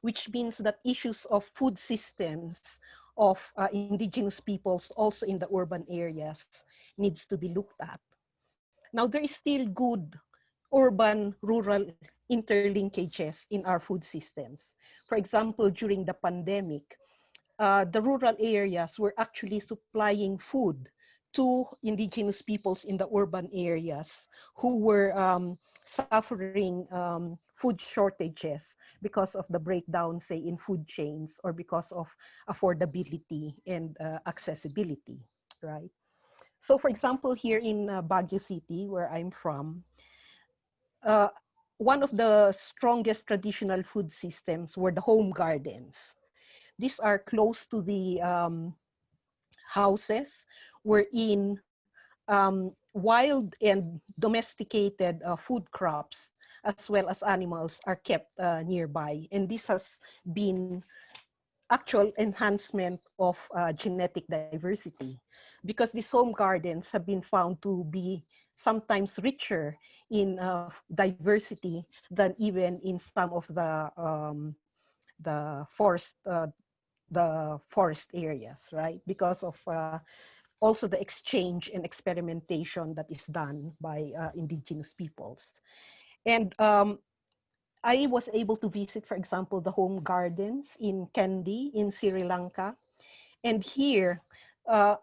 which means that issues of food systems of uh, indigenous peoples also in the urban areas needs to be looked at. Now there is still good urban rural interlinkages in our food systems. For example, during the pandemic, uh, the rural areas were actually supplying food to indigenous peoples in the urban areas who were um, suffering um, food shortages because of the breakdown, say, in food chains or because of affordability and uh, accessibility, right? So for example, here in uh, Baguio City, where I'm from, uh, one of the strongest traditional food systems were the home gardens. These are close to the um, houses wherein um, wild and domesticated uh, food crops as well as animals are kept uh, nearby. And this has been actual enhancement of uh, genetic diversity because these home gardens have been found to be sometimes richer in uh, diversity than even in some of the um, the forest uh, the forest areas, right? Because of uh, also the exchange and experimentation that is done by uh, indigenous peoples. And um, I was able to visit, for example, the home gardens in Kandy in Sri Lanka. And here, uh,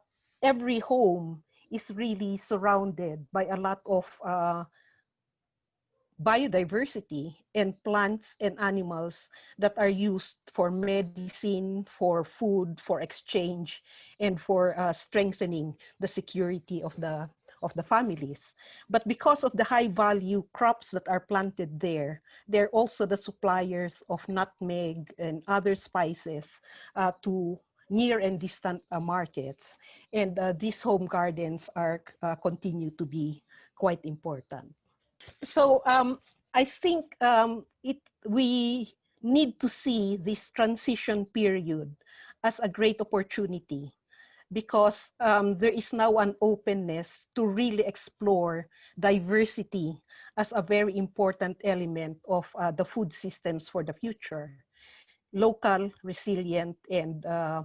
every home is really surrounded by a lot of uh, biodiversity and plants and animals that are used for medicine, for food, for exchange, and for uh, strengthening the security of the of the families. But because of the high value crops that are planted there, they're also the suppliers of nutmeg and other spices uh, to near and distant uh, markets. And uh, these home gardens are uh, continue to be quite important. So um, I think um, it, we need to see this transition period as a great opportunity because um, there is now an openness to really explore diversity as a very important element of uh, the food systems for the future. Local, resilient, and uh,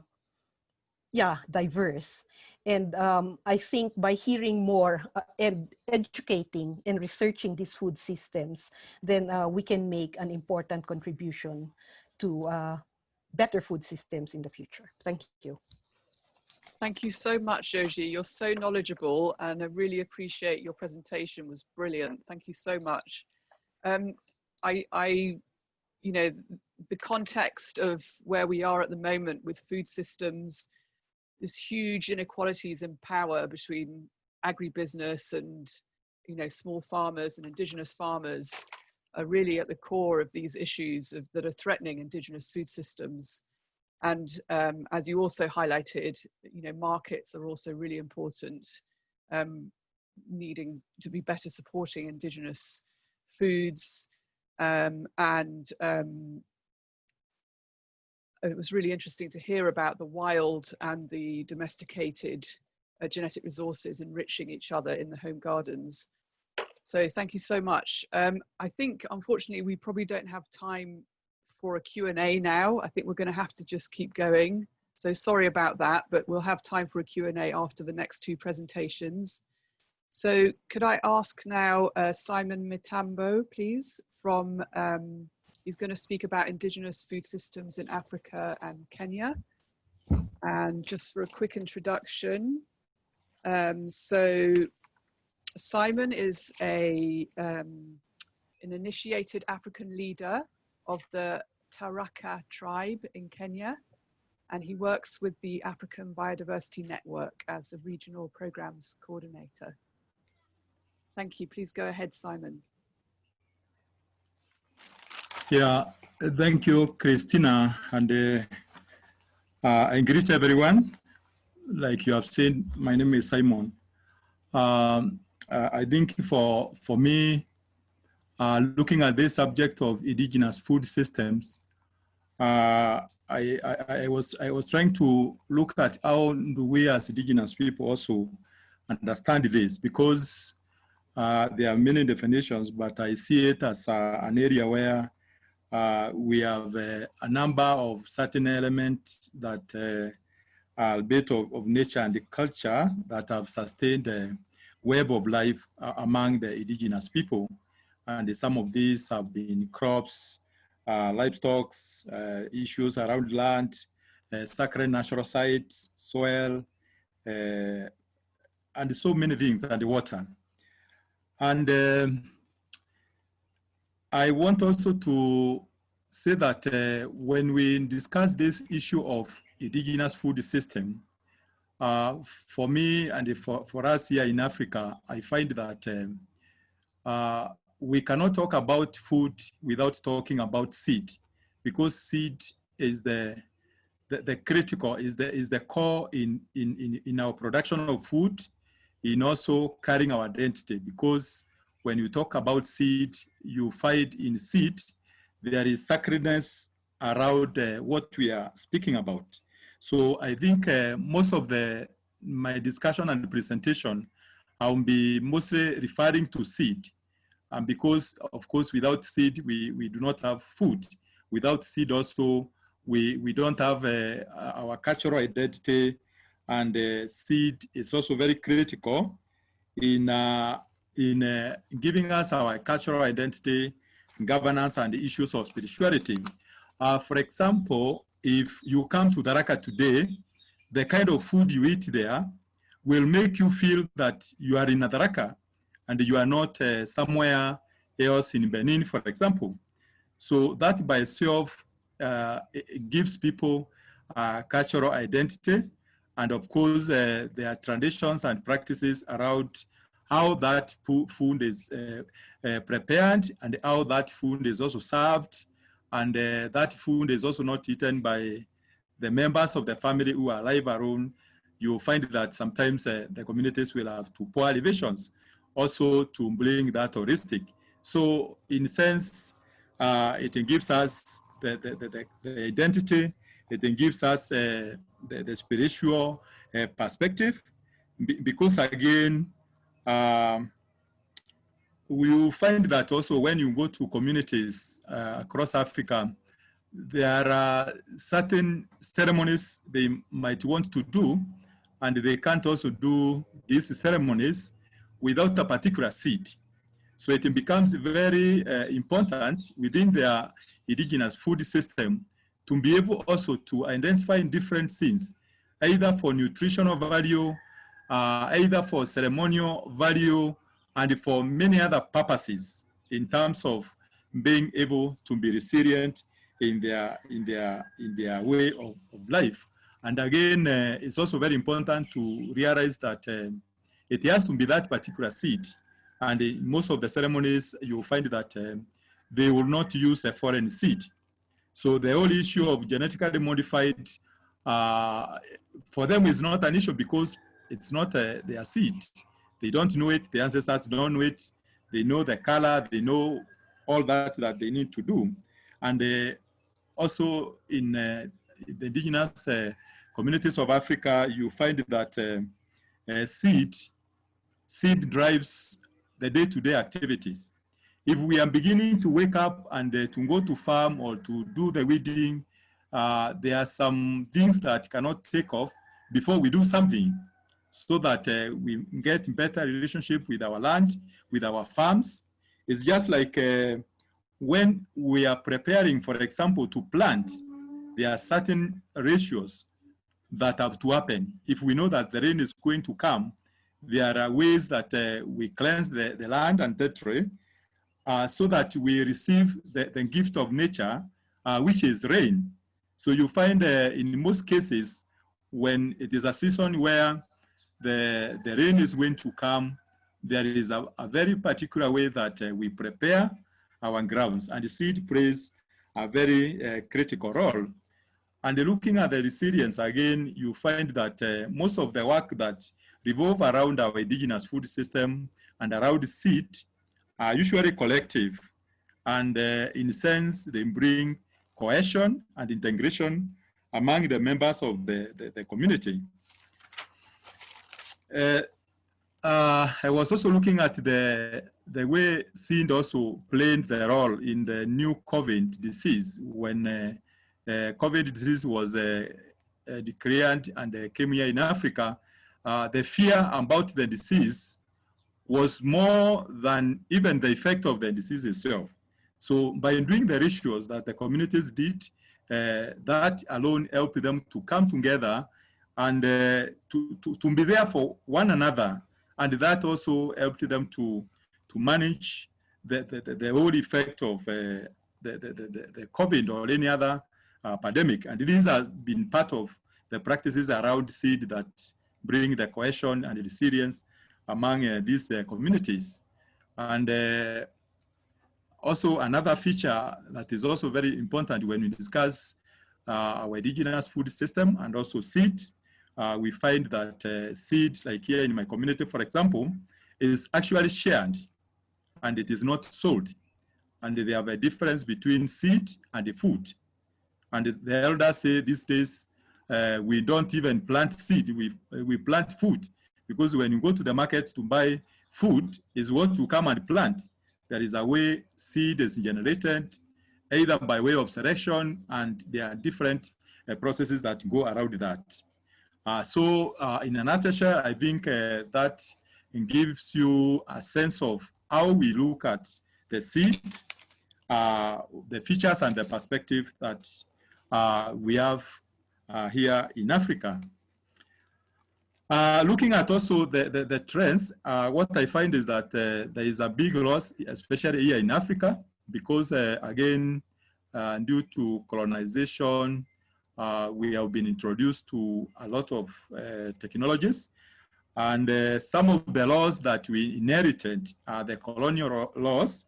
yeah, diverse. And um, I think by hearing more uh, and educating and researching these food systems, then uh, we can make an important contribution to uh, better food systems in the future. Thank you. Thank you so much, Joji. You're so knowledgeable and I really appreciate your presentation was brilliant. Thank you so much. Um, I, I, you know, the context of where we are at the moment with food systems, there's huge inequalities in power between agribusiness and you know small farmers and indigenous farmers are really at the core of these issues of, that are threatening indigenous food systems. And um, as you also highlighted you know markets are also really important um, needing to be better supporting indigenous foods um, and um, it was really interesting to hear about the wild and the domesticated uh, genetic resources enriching each other in the home gardens. So thank you so much. Um, I think, unfortunately, we probably don't have time for a Q&A now. I think we're going to have to just keep going. So sorry about that, but we'll have time for a Q&A after the next two presentations. So could I ask now uh, Simon Mitambo, please, from um, He's going to speak about indigenous food systems in Africa and Kenya. And just for a quick introduction, um, so Simon is a um, an initiated African leader of the Tharaka tribe in Kenya, and he works with the African Biodiversity Network as a regional programs coordinator. Thank you. Please go ahead, Simon. Yeah, thank you, Krystyna. And uh, uh, I greet everyone. Like you have seen, my name is Simon. Um, uh, I think for, for me, uh, looking at this subject of indigenous food systems, uh, I, I, I, was, I was trying to look at how do we as indigenous people also understand this because uh, there are many definitions, but I see it as uh, an area where uh, we have uh, a number of certain elements that uh, are a bit of, of, nature and the culture that have sustained a web of life uh, among the indigenous people. And some of these have been crops, uh, livestock, uh, issues around land, sacred natural sites, soil, and so many things, and the water. And um, I want also to say that uh, when we discuss this issue of indigenous food system, uh, for me and for, for us here in Africa, I find that um, uh, we cannot talk about food without talking about seed because seed is the, the, the, critical, is the, is the core in, in, in, in our production of food, in also carrying our identity because when you talk about seed, you find in seed, there is sacredness around uh, what we are speaking about. So I think uh, most of the my discussion and presentation, I'll be mostly referring to seed. And because, of course, without seed, we, we do not have food. Without seed also, we, we don't have uh, our cultural identity and uh, seed is also very critical in, uh, in uh, giving us our cultural identity, governance, and the issues of spirituality. Uh, for example, if you come to Tharaka today, the kind of food you eat there will make you feel that you are in Tharaka and you are not uh, somewhere else in Benin, for example. So that by itself uh, it gives people cultural identity. And of course, uh, there are traditions and practices around how that food is uh, uh, prepared and how that food is also served. And uh, that food is also not eaten by the members of the family who are alive around. You'll find that sometimes uh, the communities will have to poor elevations also to bring that heuristic. So in sense, uh, it gives us the, the, the, the, identity, it gives us uh, the, the spiritual perspective, because again, um, we will find that also when you go to communities uh, across Africa, there are certain ceremonies they might want to do, and they can't also do these ceremonies without a particular seed. So it becomes very uh, important within their indigenous food system to be able also to identify different things, either for nutritional value uh, either for ceremonial value and for many other purposes in terms of being able to be resilient in their in their in their way of, of life. And again, uh, it's also very important to realize that um, it has to be that particular seed. And in most of the ceremonies, you'll find that um, they will not use a foreign seed. So the whole issue of genetically modified, uh, for them is not an issue because it's not uh, their seed. They don't know it, the ancestors don't know it. They know the color, they know all that that they need to do. And uh, also in uh, the indigenous uh, communities of Africa, you find that uh, uh, seed, seed drives the day-to-day -day activities. If we are beginning to wake up and to go to farm or to do the weeding, there are some things that cannot take off before we do something so that uh, we get better relationship with our land, with our farms. It's just like uh, when we are preparing, for example, to plant, there are certain ratios that have to happen. If we know that the rain is going to come, there are ways that uh, we cleanse the, the land and territory uh, so that we receive the, the gift of nature, uh, which is rain. So you find uh, in most cases, when it is a season where the, the rain is going to come, there is a, a very particular way that uh, we prepare our grounds and the seed plays a very uh, critical role. And looking at the resilience again, you find that uh, most of the work that revolve around our indigenous food system and around seed are usually collective. And uh, in a sense, they bring cohesion and integration among the members of the, the, the community. Uh, uh, I was also looking at the, the way seed also played the role in the new COVID disease when uh, uh COVID disease was uh, uh, declared and came here in Africa. the fear about the disease was more than even the effect of the disease itself. So by doing the rituals that the communities did, that alone helped them to come together and uh, to, to, to be there for one another. And that also helped them to, to manage the, the, the whole effect of uh, the, the, the, COVID or any other uh, pandemic. And these have been part of the practices around seed that bring the cohesion and the resilience among uh, these uh, communities. And also, another feature that is also very important when we discuss uh, our indigenous food system and also seed, uh, we find that uh, seed, like here in my community, for example, is actually shared and it is not sold. And they have a difference between seed and the food. And the elders say these days, uh, we don't even plant seed, we, we plant food. Because when you go to the market to buy food, is what you come and plant there is a way seed is generated, either by way of selection, and there are different uh, processes that go around that. Uh, so uh, in a nutshell, I think uh, that gives you a sense of how we look at the seed, the features and the perspective that we have here in Africa. Uh, looking at also the, the, the trends, uh, what I find is that uh, there is a big loss, especially here in Africa, because again, due to colonization, uh, we have been introduced to a lot of technologies. And some of the laws that we inherited are the colonial laws.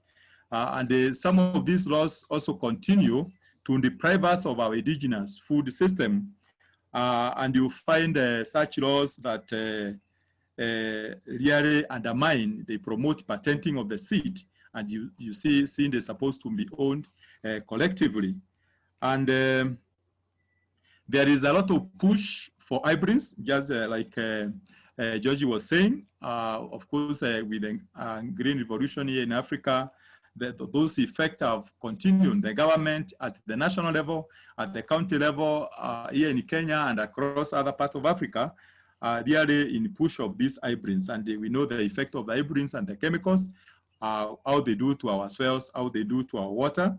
and some of these laws also continue to deprive us of our indigenous food system uh, and you find uh, such laws that uh, uh, really undermine, they promote patenting of the seed, and you, you see seed is supposed to be owned uh, collectively. And um, there is a lot of push for hybrids, just uh, like uh, uh, Joji was saying. of course, with the Green Revolution here in Africa, that those effects have continued. The government at the national level, at the county level, uh, here in Kenya and across other parts of Africa, are really in push of these hybrids. And we know the effect of the hybrids and the chemicals, uh, how they do to our soils, how they do to our water.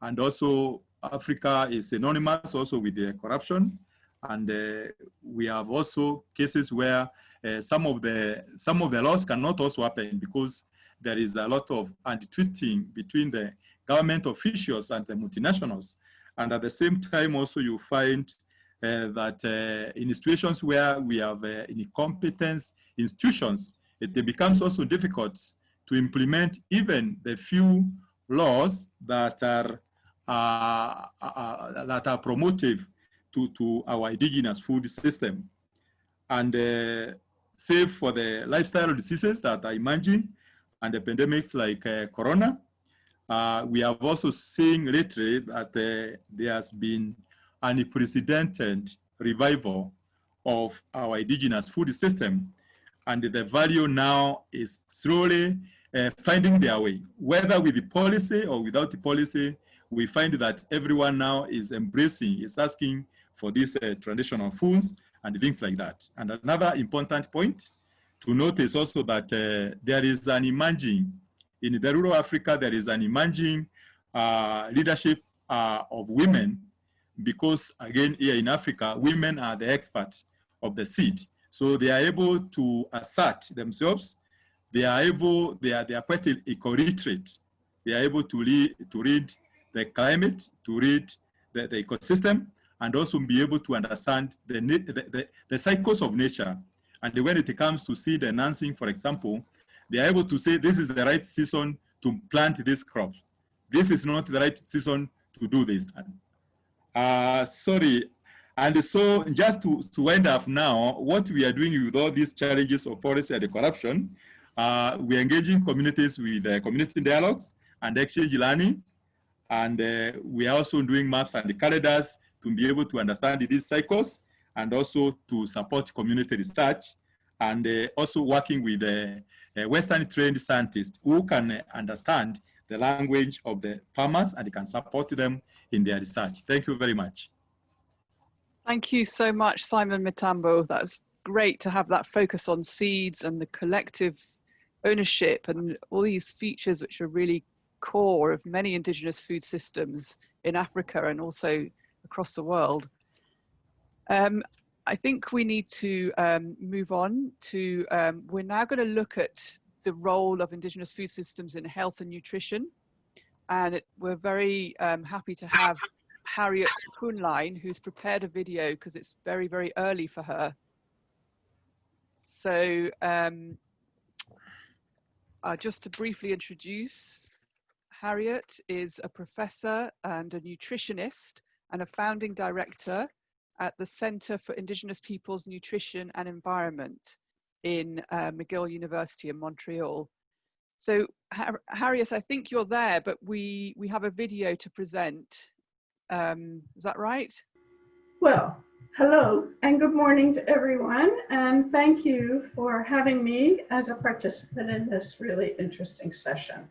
And also Africa is synonymous also with the corruption. And uh, we have also cases where uh, some of the some of the laws cannot also happen because there is a lot of anti-twisting between the government officials and the multinationals. And at the same time, also you find uh, that uh, in situations where we have uh, incompetence institutions, it, it, becomes also difficult to implement even the few laws that are uh, uh, uh, that are promotive to, to our indigenous food system. And save for the lifestyle diseases that are emerging, and the pandemics like uh, Corona. Uh, we have also seen lately that uh, there has been an unprecedented revival of our indigenous food system. And the value now is slowly uh, finding their way, whether with the policy or without the policy, we find that everyone now is embracing, is asking for these uh, traditional foods and things like that. And another important point to notice also that uh, there is an emerging, in the rural Africa, there is an emerging uh, leadership uh, of women because again, here in Africa, women are the experts of the seed. So they are able to assert themselves. They are able, they are, they are quite eco-literate. They are able to, read, to read the climate, to read the, the ecosystem, and also be able to understand the, the, the, the cycles of nature and when it comes to seed enhancing, for example, they are able to say this is the right season to plant this crop. This is not the right season to do this. Uh, sorry. And so just to, to wind up now, what we are doing with all these challenges of policy and corruption, uh, we're engaging communities with uh, community dialogues and exchange learning. And uh, we are also doing maps and the calendars to be able to understand these cycles and also to support community research and uh, also working with uh, uh, Western trained scientists who can uh, understand the language of the farmers and can support them in their research. Thank you very much. Thank you so much, Simon Mitambo. That's great to have that focus on seeds and the collective ownership and all these features which are really core of many indigenous food systems in Africa and also across the world. Um, I think we need to um, move on to, um, we're now going to look at the role of indigenous food systems in health and nutrition. And it, we're very um, happy to have Harriet Kuhnlein, who's prepared a video because it's very, very early for her. So um, uh, just to briefly introduce, Harriet is a professor and a nutritionist and a founding director at the Center for Indigenous Peoples Nutrition and Environment in uh, McGill University in Montreal. So Har Harriet, I think you're there, but we, we have a video to present. Um, is that right? Well, hello and good morning to everyone. And thank you for having me as a participant in this really interesting session.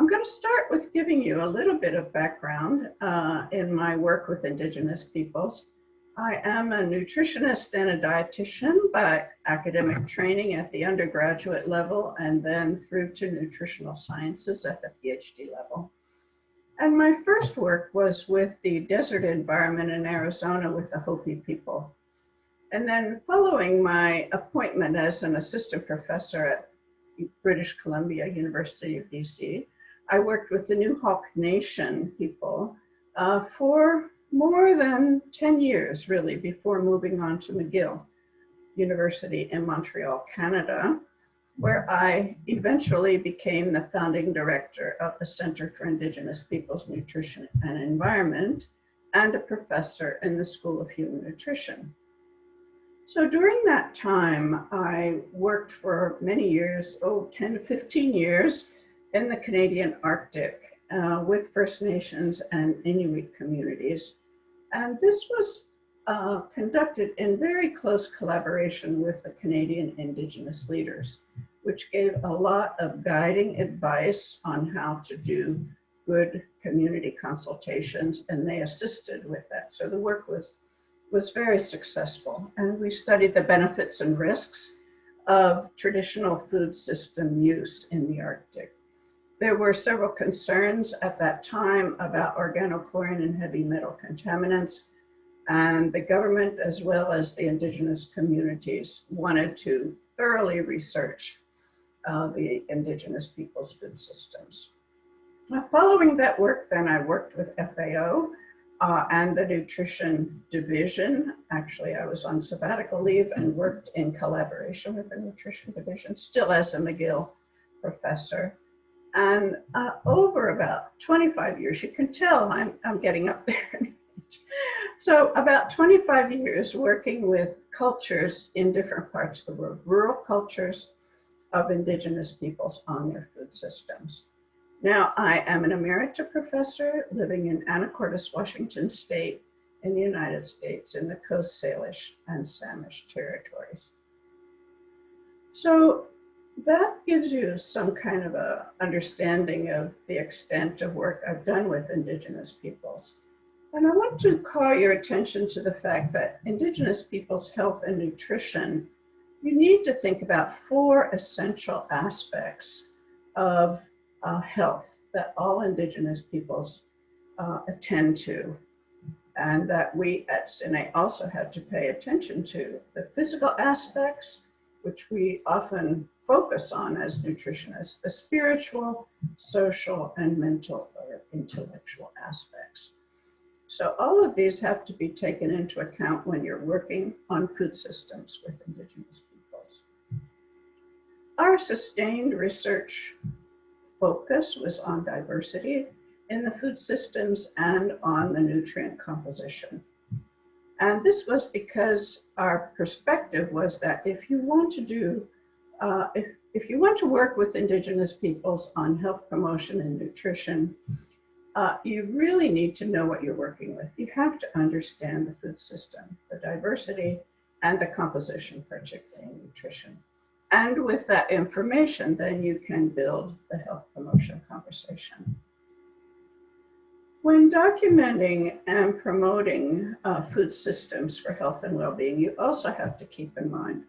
I'm going to start with giving you a little bit of background uh, in my work with Indigenous peoples. I am a nutritionist and a dietitian by academic training at the undergraduate level and then through to nutritional sciences at the PhD level. And my first work was with the desert environment in Arizona with the Hopi people. And then following my appointment as an assistant professor at British Columbia University of BC, I worked with the Nuxalk Nation people uh, for more than 10 years really before moving on to McGill University in Montreal, Canada, where I eventually became the founding director of the Center for Indigenous Peoples Nutrition and Environment and a professor in the School of Human Nutrition. So during that time, I worked for many years, oh, 10 to 15 years in the Canadian Arctic uh, with First Nations and Inuit communities and this was uh, conducted in very close collaboration with the Canadian Indigenous leaders, which gave a lot of guiding advice on how to do good community consultations, and they assisted with that. So the work was, was very successful. And we studied the benefits and risks of traditional food system use in the Arctic. There were several concerns at that time about organochlorine and heavy metal contaminants. And the government, as well as the indigenous communities, wanted to thoroughly research uh, the indigenous people's food systems. Now, following that work, then I worked with FAO uh, and the nutrition division. Actually, I was on sabbatical leave and worked in collaboration with the nutrition division, still as a McGill professor. And uh, over about 25 years, you can tell I'm, I'm getting up there. so about 25 years working with cultures in different parts of the world, rural cultures of indigenous peoples on their food systems. Now I am an emerita professor living in Anacortes, Washington State in the United States in the Coast Salish and Samish territories. So that gives you some kind of a understanding of the extent of work I've done with Indigenous peoples. And I want to call your attention to the fact that Indigenous peoples' health and nutrition, you need to think about four essential aspects of uh, health that all Indigenous peoples uh, attend to and that we at CINE also have to pay attention to. The physical aspects, which we often focus on as nutritionists, the spiritual, social, and mental or intellectual aspects. So all of these have to be taken into account when you're working on food systems with indigenous peoples. Our sustained research focus was on diversity in the food systems and on the nutrient composition. And this was because our perspective was that if you want to do uh, if, if you want to work with indigenous peoples on health promotion and nutrition, uh, you really need to know what you're working with. You have to understand the food system, the diversity, and the composition, particularly in nutrition. And with that information, then you can build the health promotion conversation. When documenting and promoting uh, food systems for health and well-being, you also have to keep in mind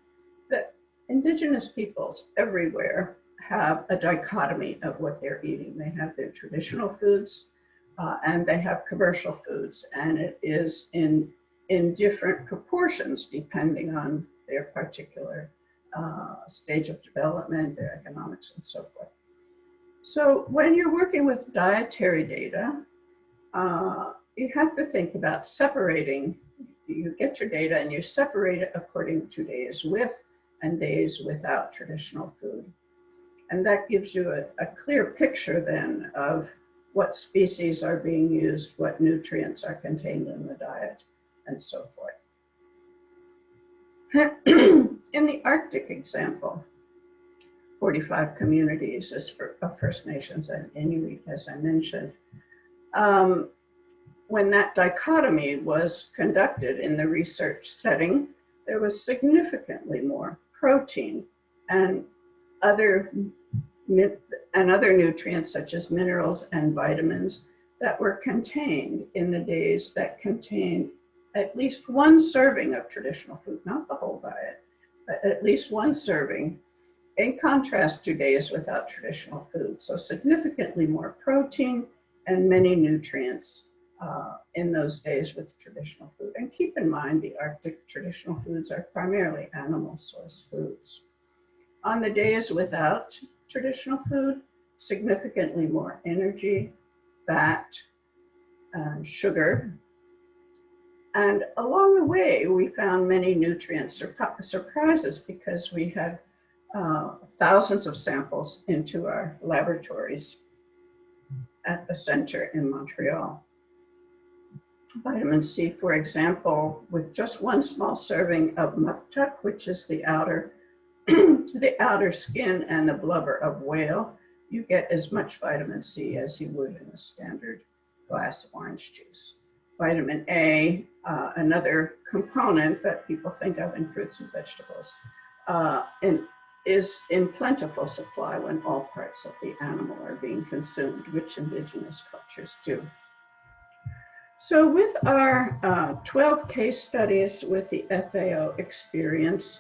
that indigenous peoples everywhere have a dichotomy of what they're eating. They have their traditional foods uh, and they have commercial foods, and it is in, in different proportions depending on their particular uh, stage of development, their economics, and so forth. So when you're working with dietary data, uh, you have to think about separating, you get your data and you separate it according to days with and days without traditional food. And that gives you a, a clear picture then of what species are being used, what nutrients are contained in the diet, and so forth. in the Arctic example, 45 communities is for, First Nations and Inuit, as I mentioned. Um, when that dichotomy was conducted in the research setting, there was significantly more protein and other and other nutrients such as minerals and vitamins that were contained in the days that contained at least one serving of traditional food, not the whole diet, but at least one serving, in contrast to days without traditional food. So significantly more protein and many nutrients uh, in those days with traditional food. And keep in mind, the Arctic traditional foods are primarily animal source foods. On the days without traditional food, significantly more energy, fat, and sugar. And along the way, we found many nutrient surprises because we had uh, thousands of samples into our laboratories at the center in Montreal. Vitamin C, for example, with just one small serving of muktuk, which is the outer the outer skin and the blubber of whale, you get as much vitamin C as you would in a standard glass of orange juice. Vitamin A, uh, another component that people think of in fruits and vegetables, uh, in, is in plentiful supply when all parts of the animal are being consumed, which indigenous cultures do. So with our uh, 12 case studies with the FAO experience,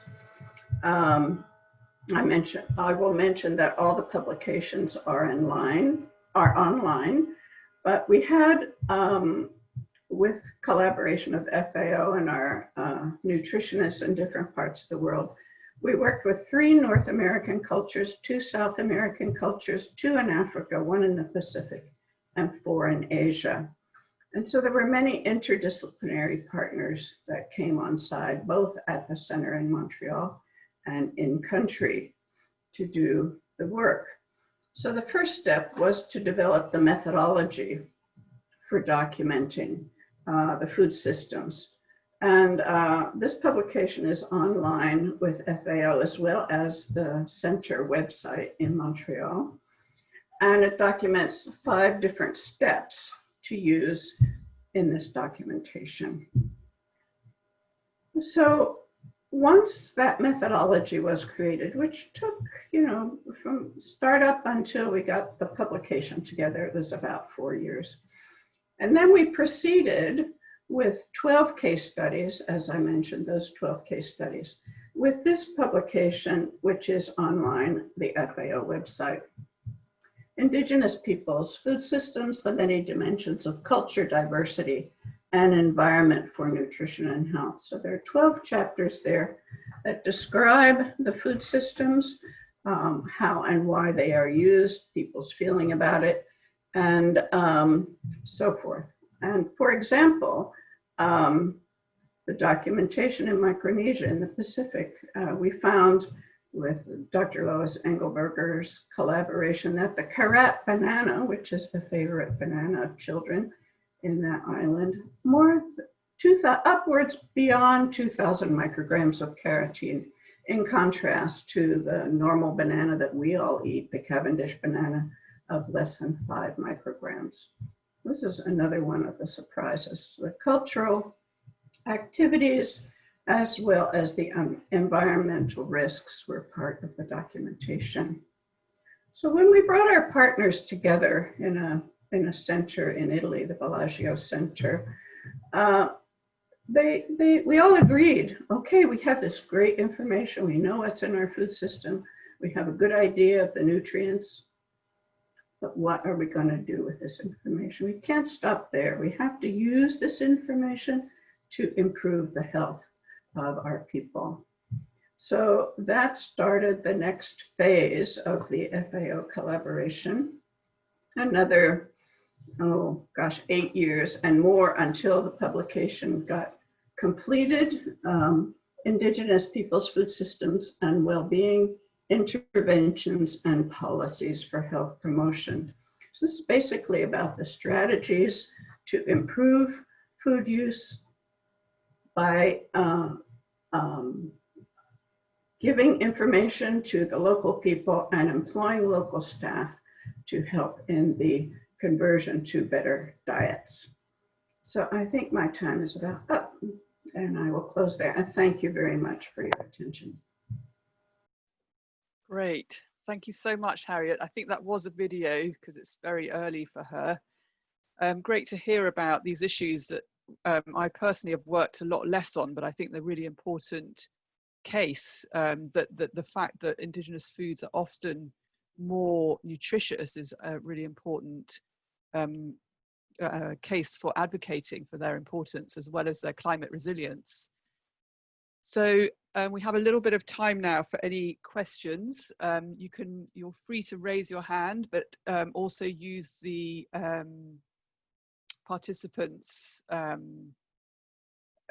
um, I mentioned, I will mention that all the publications are in line, are online, but we had, um, with collaboration of FAO and our uh, nutritionists in different parts of the world, we worked with three North American cultures, two South American cultures, two in Africa, one in the Pacific, and four in Asia. And so there were many interdisciplinary partners that came on side, both at the center in Montreal and in country to do the work. So the first step was to develop the methodology for documenting uh, the food systems. And uh, this publication is online with FAO as well as the center website in Montreal. And it documents five different steps to use in this documentation. So once that methodology was created, which took, you know, from startup until we got the publication together, it was about four years. And then we proceeded with 12 case studies, as I mentioned, those 12 case studies, with this publication, which is online, the FAO website. Indigenous peoples, food systems, the many dimensions of culture diversity, and environment for nutrition and health. So there are 12 chapters there that describe the food systems, um, how and why they are used, people's feeling about it, and um, so forth. And for example, um, the documentation in Micronesia in the Pacific, uh, we found with Dr. Lois Englberger's collaboration that the karat banana, which is the favorite banana of children, in that island, more two upwards beyond 2000 micrograms of carotene in contrast to the normal banana that we all eat, the Cavendish banana of less than five micrograms. This is another one of the surprises. The cultural activities as well as the um, environmental risks were part of the documentation. So when we brought our partners together in a, in a center in Italy, the Bellagio Center, uh, they, they, we all agreed, okay, we have this great information. We know what's in our food system. We have a good idea of the nutrients. But what are we going to do with this information? We can't stop there. We have to use this information to improve the health of our people. So that started the next phase of the FAO collaboration. Another, oh gosh, eight years and more until the publication got completed. Um, Indigenous Peoples' Food Systems and Well-Being Interventions and Policies for Health Promotion. So this is basically about the strategies to improve food use by uh, um, giving information to the local people and employing local staff to help in the conversion to better diets. So I think my time is about up and I will close there. And thank you very much for your attention. Great. Thank you so much, Harriet. I think that was a video because it's very early for her. Um, great to hear about these issues that um, I personally have worked a lot less on, but I think they're really important case um, that, that the fact that indigenous foods are often more nutritious is a really important um, uh, case for advocating for their importance as well as their climate resilience. So um, we have a little bit of time now for any questions. Um, you can, you're free to raise your hand, but um, also use the um, participants um,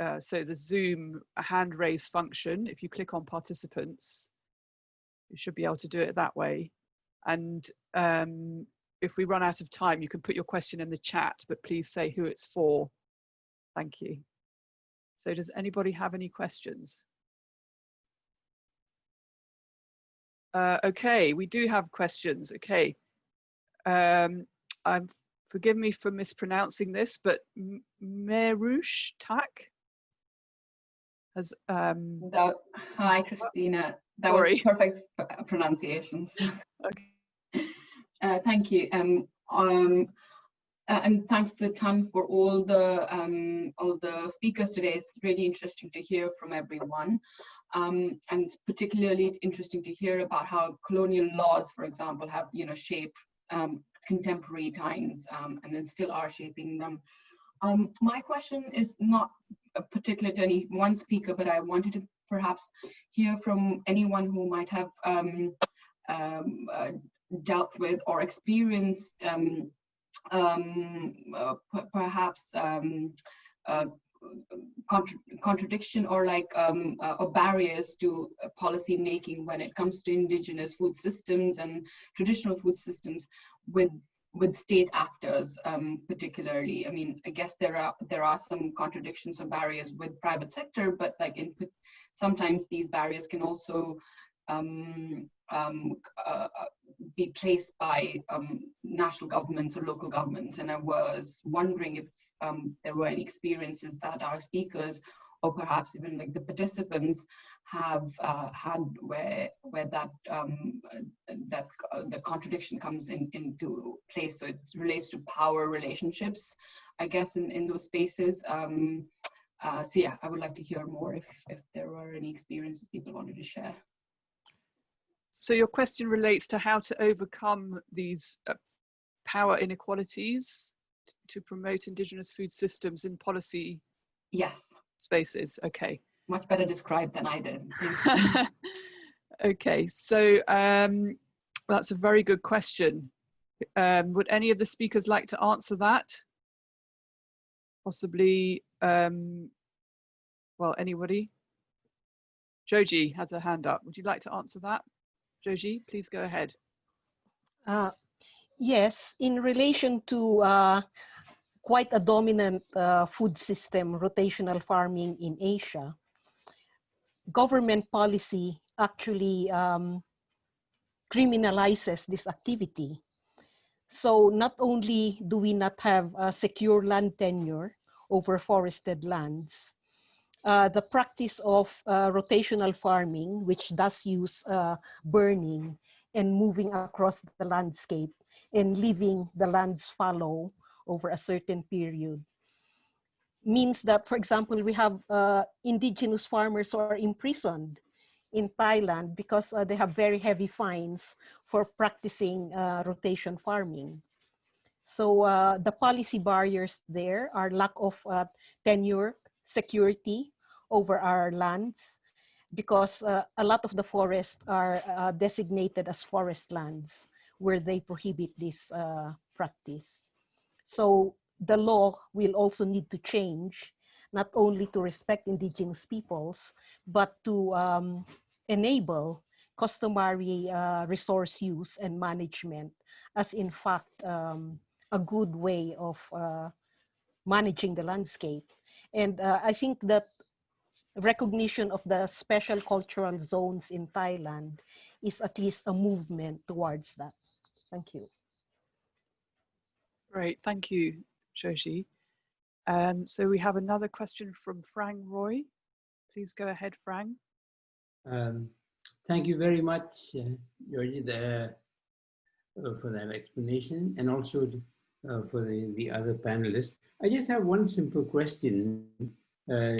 uh, so the Zoom hand raise function, if you click on participants, you should be able to do it that way. And um, if we run out of time, you can put your question in the chat, but please say who it's for. Thank you. So does anybody have any questions? Uh, okay, we do have questions. Okay. Um, I'm, forgive me for mispronouncing this, but Merush Tak has um that, hi Krystyna that sorry. was perfect pronunciations okay uh, thank you um um and thanks the ton for all the um all the speakers today. It's really interesting to hear from everyone. Um and it's particularly interesting to hear about how colonial laws for example have you know shaped um contemporary times um and then still are shaping them. Um, my question is not particular to any one speaker, but I wanted to perhaps hear from anyone who might have um, uh, dealt with or experienced um, uh, perhaps um, uh, contra contradiction or like um, uh, or barriers to policy making when it comes to indigenous food systems and traditional food systems with with state actors um, particularly. I mean i guess there are there are some contradictions or barriers with private sector but like in sometimes these barriers can also um, um, uh, uh, be placed by um, national governments or local governments and i was wondering if um, there were any experiences that our speakers or perhaps even like the participants have uh, had where where that um, that uh, the contradiction comes in into place. So it relates to power relationships, I guess, in in those spaces. Um, uh, so yeah, I would like to hear more if if there were any experiences people wanted to share. So your question relates to how to overcome these uh, power inequalities to promote indigenous food systems in policy yes spaces. Okay. Much better described than I did. okay, so um, that's a very good question. Um, would any of the speakers like to answer that? Possibly, um, well, anybody? Joji has a hand up. Would you like to answer that? Joji, please go ahead. Uh, yes, in relation to uh, quite a dominant uh, food system, rotational farming in Asia, government policy actually um, criminalizes this activity. So not only do we not have a secure land tenure over forested lands, uh, the practice of uh, rotational farming, which does use uh, burning and moving across the landscape and leaving the lands fallow over a certain period, means that, for example, we have uh, indigenous farmers who are imprisoned in Thailand because uh, they have very heavy fines for practicing uh, rotation farming. So uh, the policy barriers there are lack of uh, tenure, security over our lands, because uh, a lot of the forests are uh, designated as forest lands where they prohibit this practice. So the law will also need to change, not only to respect indigenous peoples, but to um, enable customary uh, resource use and management as in fact um, a good way of uh, managing the landscape. And uh, I think that recognition of the special cultural zones in Thailand is at least a movement towards that. Thank you. Great, thank you, Joji. Um, so we have another question from Phrang Roy. Please go ahead, Phrang. Um, thank you very much, uh, Joji, the, uh, for that explanation and also uh, for the, the other panelists. I just have one simple question uh,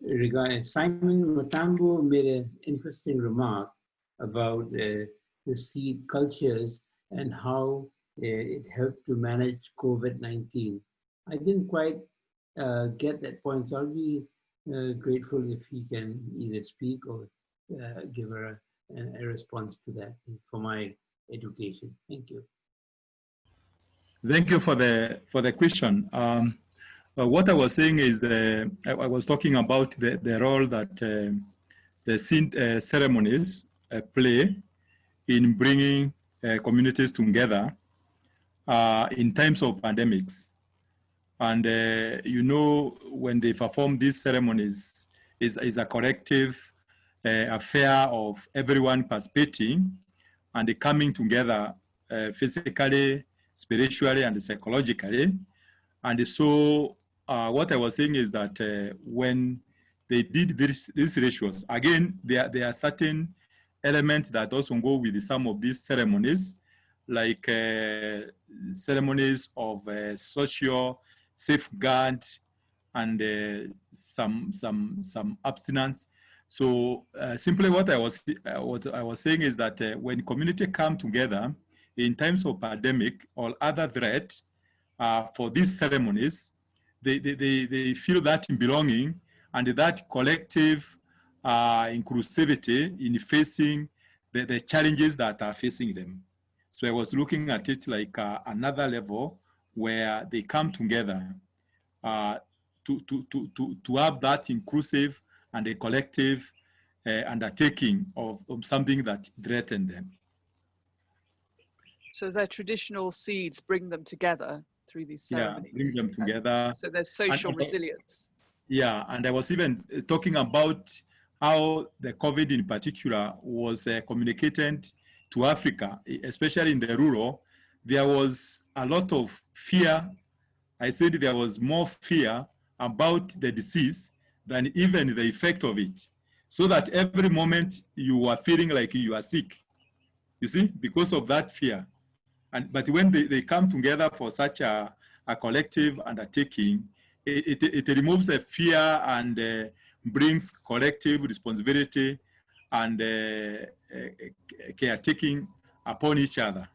regarding Simon Mitambo made an interesting remark about uh, the seed cultures and how uh, it helped to manage COVID-19. I didn't quite uh, get that point, so I'll be uh, grateful if he can either speak or give a, a, response to that for my education. Thank you. Thank you for the for the question. Um, what I was saying is the, I, I, was talking about the, the role that uh, the uh, ceremonies uh, play in bringing uh, communities together uh, in times of pandemics. And uh, you know, when they perform these ceremonies, is, is a collective uh, affair of everyone participating and coming together uh, physically, spiritually, and psychologically. And so uh, what I was saying is that uh, when they did this, these rituals, again, there, there are certain elements that also go with some of these ceremonies, like uh, ceremonies of uh, social safeguard and uh, some some some abstinence. So uh, simply what I was what I was saying is that when community come together in times of pandemic or other threat uh, for these ceremonies, they, they, they, they feel that belonging and that collective uh, inclusivity in facing the, the challenges that are facing them. So I was looking at it like uh, another level where they come together uh, to, to, to, to, to have that inclusive and a collective uh, undertaking of, of something that threatened them. So their traditional seeds bring them together through these ceremonies. Yeah, bring them together. So there's social and, resilience. Yeah, and I was even talking about how the COVID in particular was uh, communicated to Africa, especially in the rural, there was a lot of fear. I said there was more fear about the disease than even the effect of it. So that every moment you are feeling like you are sick, you see, because of that fear. And, but when they, they come together for such a, a collective undertaking, it, it, it removes the fear and uh, brings collective responsibility and uh, uh, caretaking upon each other.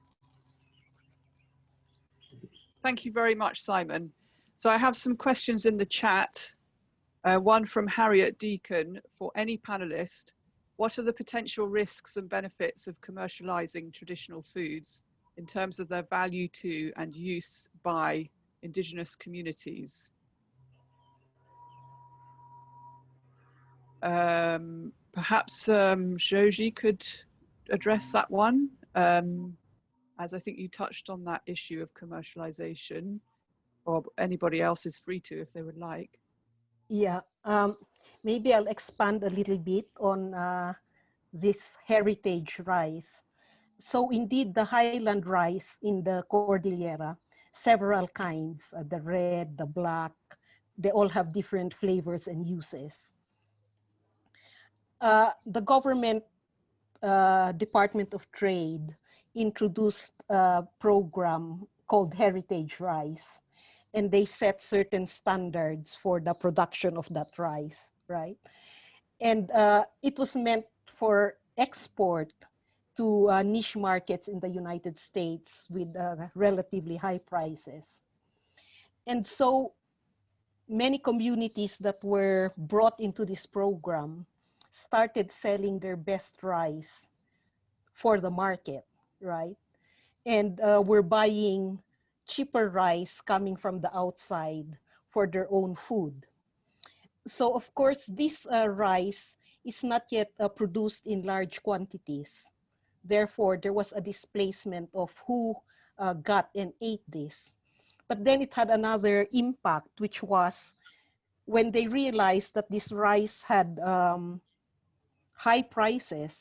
Thank you very much, Simon. So I have some questions in the chat. Uh, one from Harriet Deacon for any panelist. What are the potential risks and benefits of commercializing traditional foods in terms of their value to and use by indigenous communities? Um, perhaps um, Joji could address that one, um, as I think you touched on that issue of commercialization, or anybody else is free to if they would like. Yeah, um, maybe I'll expand a little bit on uh, this heritage rice so indeed the highland rice in the Cordillera, several kinds, uh, the red, the black, they all have different flavors and uses. Uh, the government uh, Department of Trade introduced a program called Heritage Rice, and they set certain standards for the production of that rice, right? And uh, it was meant for export to uh, niche markets in the United States with uh, relatively high prices. And so many communities that were brought into this program started selling their best rice for the market, right? And uh, we're buying cheaper rice coming from the outside for their own food. So of course, this uh, rice is not yet uh, produced in large quantities. Therefore, there was a displacement of who uh, got and ate this. But then it had another impact, which was when they realized that this rice had um, high prices,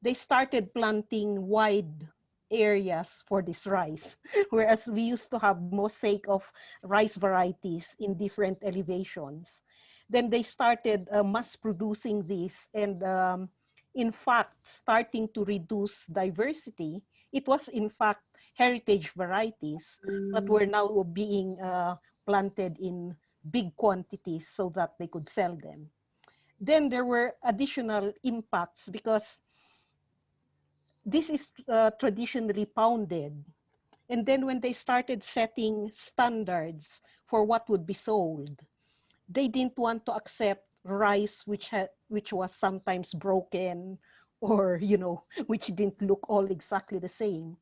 they started planting wide areas for this rice. Whereas we used to have mosaic of rice varieties in different elevations. Then they started uh, mass producing this and um, in fact starting to reduce diversity. It was in fact heritage varieties mm. that were now being uh, planted in big quantities so that they could sell them. Then there were additional impacts because this is uh, traditionally pounded. And then when they started setting standards for what would be sold, they didn't want to accept rice which had which was sometimes broken or you know which didn't look all exactly the same.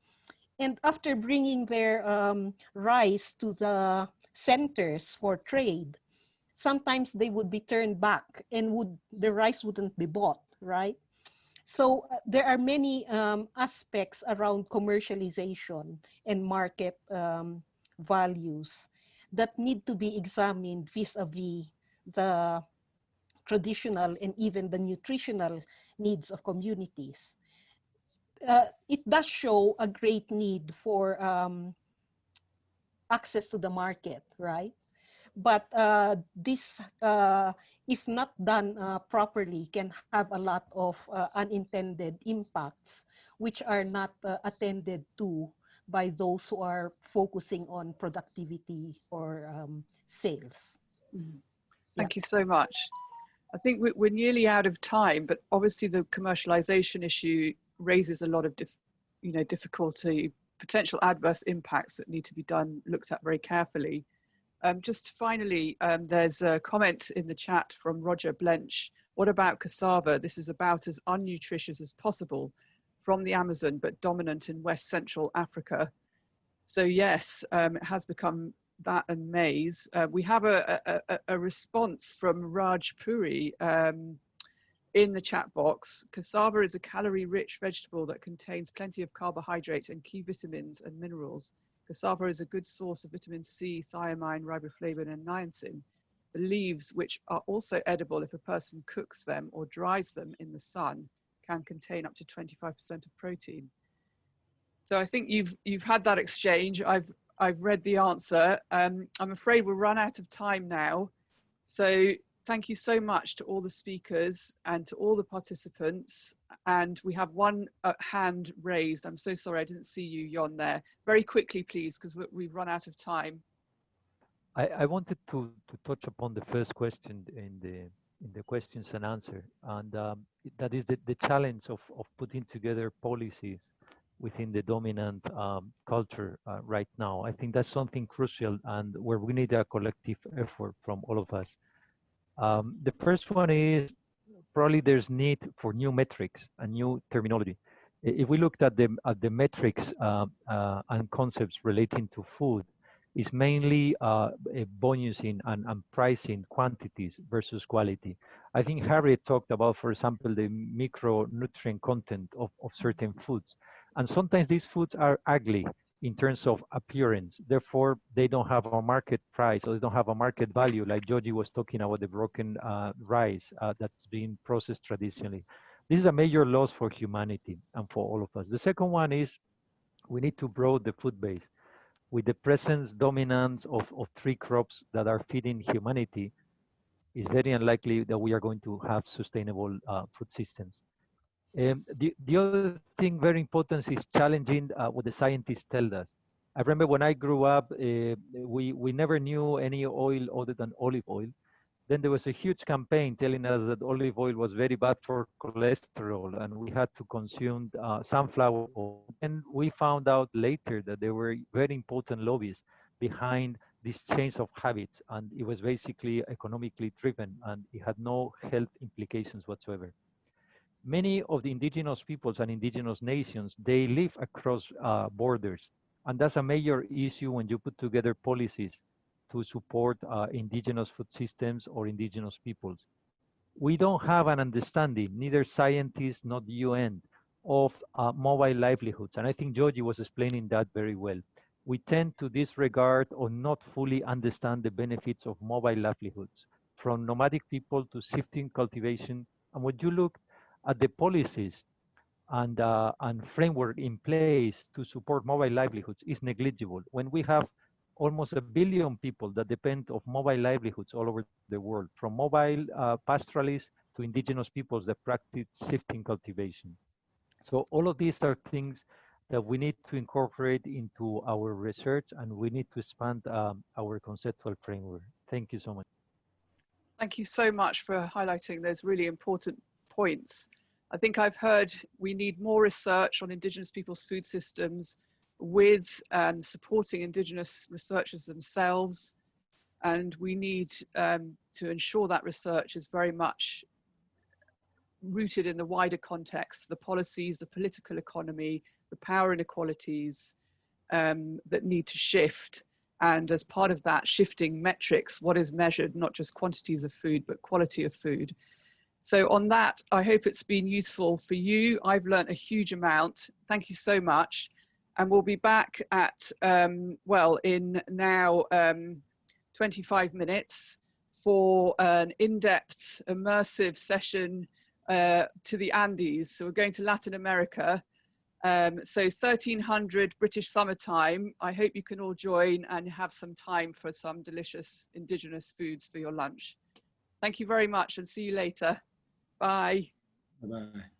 And after bringing their um, rice to the centers for trade sometimes they would be turned back and would the rice wouldn't be bought right? So uh, there are many um, aspects around commercialization and market um, values that need to be examined vis-a-vis -vis the traditional and even the nutritional needs of communities. Uh, it does show a great need for um, access to the market, right? But uh, this, uh, if not done uh, properly, can have a lot of uh, unintended impacts, which are not uh, attended to by those who are focusing on productivity or um, sales. Mm. Thank yeah. you so much. I think we're nearly out of time, but obviously the commercialization issue raises a lot of, you know, difficulty, potential adverse impacts that need to be done, looked at very carefully. Um, just finally, um, there's a comment in the chat from Roger Blench. What about cassava? This is about as unnutritious as possible from the Amazon, but dominant in West Central Africa. So yes, um, it has become that and maize. Uh, we have a, a, a, response from Raj Puri um, in the chat box. Cassava is a calorie-rich vegetable that contains plenty of carbohydrate and key vitamins and minerals. Cassava is a good source of vitamin C, thiamine, riboflavin, and niacin. The leaves, which are also edible if a person cooks them or dries them in the sun, can contain up to 25% of protein. So I think you've you've had that exchange. I've I've read the answer. Um, I'm afraid we'll run out of time now. So thank you so much to all the speakers and to all the participants. And we have one uh, hand raised. I'm so sorry, I didn't see you, Jon, there. Very quickly, please, because we've run out of time. I, I wanted to, to touch upon the first question in the in the questions and answer, and um, that is the, the challenge of, of putting together policies within the dominant um, culture uh, right now. I think that's something crucial and where we need a collective effort from all of us. Um, the first one is probably there's need for new metrics and new terminology. If we looked at the, at the metrics uh, uh, and concepts relating to food, it's mainly uh, bonusing and, and pricing quantities versus quality. I think Harriet talked about, for example, the micronutrient content of, of certain foods. And sometimes these foods are ugly in terms of appearance. Therefore, they don't have a market price or they don't have a market value, like Joji was talking about the broken uh, rice uh, that's being processed traditionally. This is a major loss for humanity and for all of us. The second one is we need to broaden the food base. With the presence, dominance of, of three crops that are feeding humanity, it's very unlikely that we are going to have sustainable uh, food systems. Um, the, the other thing very important is challenging uh, what the scientists tell us. I remember when I grew up, uh, we, we never knew any oil other than olive oil. Then there was a huge campaign telling us that olive oil was very bad for cholesterol and we had to consume uh, sunflower oil. And we found out later that there were very important lobbies behind this change of habits and it was basically economically driven and it had no health implications whatsoever many of the indigenous peoples and indigenous nations, they live across uh, borders. And that's a major issue when you put together policies to support uh, indigenous food systems or indigenous peoples. We don't have an understanding, neither scientists nor the UN, of uh, mobile livelihoods. And I think Joji was explaining that very well. We tend to disregard or not fully understand the benefits of mobile livelihoods, from nomadic people to shifting cultivation. And when you look at the policies and, uh, and framework in place to support mobile livelihoods is negligible. When we have almost a billion people that depend of mobile livelihoods all over the world, from mobile uh, pastoralists to indigenous peoples that practice shifting cultivation. So all of these are things that we need to incorporate into our research and we need to expand um, our conceptual framework. Thank you so much. Thank you so much for highlighting those really important points. I think I've heard we need more research on Indigenous people's food systems with and supporting Indigenous researchers themselves. And we need um, to ensure that research is very much rooted in the wider context, the policies, the political economy, the power inequalities um, that need to shift. And as part of that, shifting metrics, what is measured, not just quantities of food, but quality of food. So on that, I hope it's been useful for you. I've learned a huge amount. Thank you so much. And we'll be back at, um, well, in now um, 25 minutes for an in-depth, immersive session uh, to the Andes. So we're going to Latin America. Um, so 1300 British summertime. I hope you can all join and have some time for some delicious indigenous foods for your lunch. Thank you very much and see you later. Bye. Bye-bye.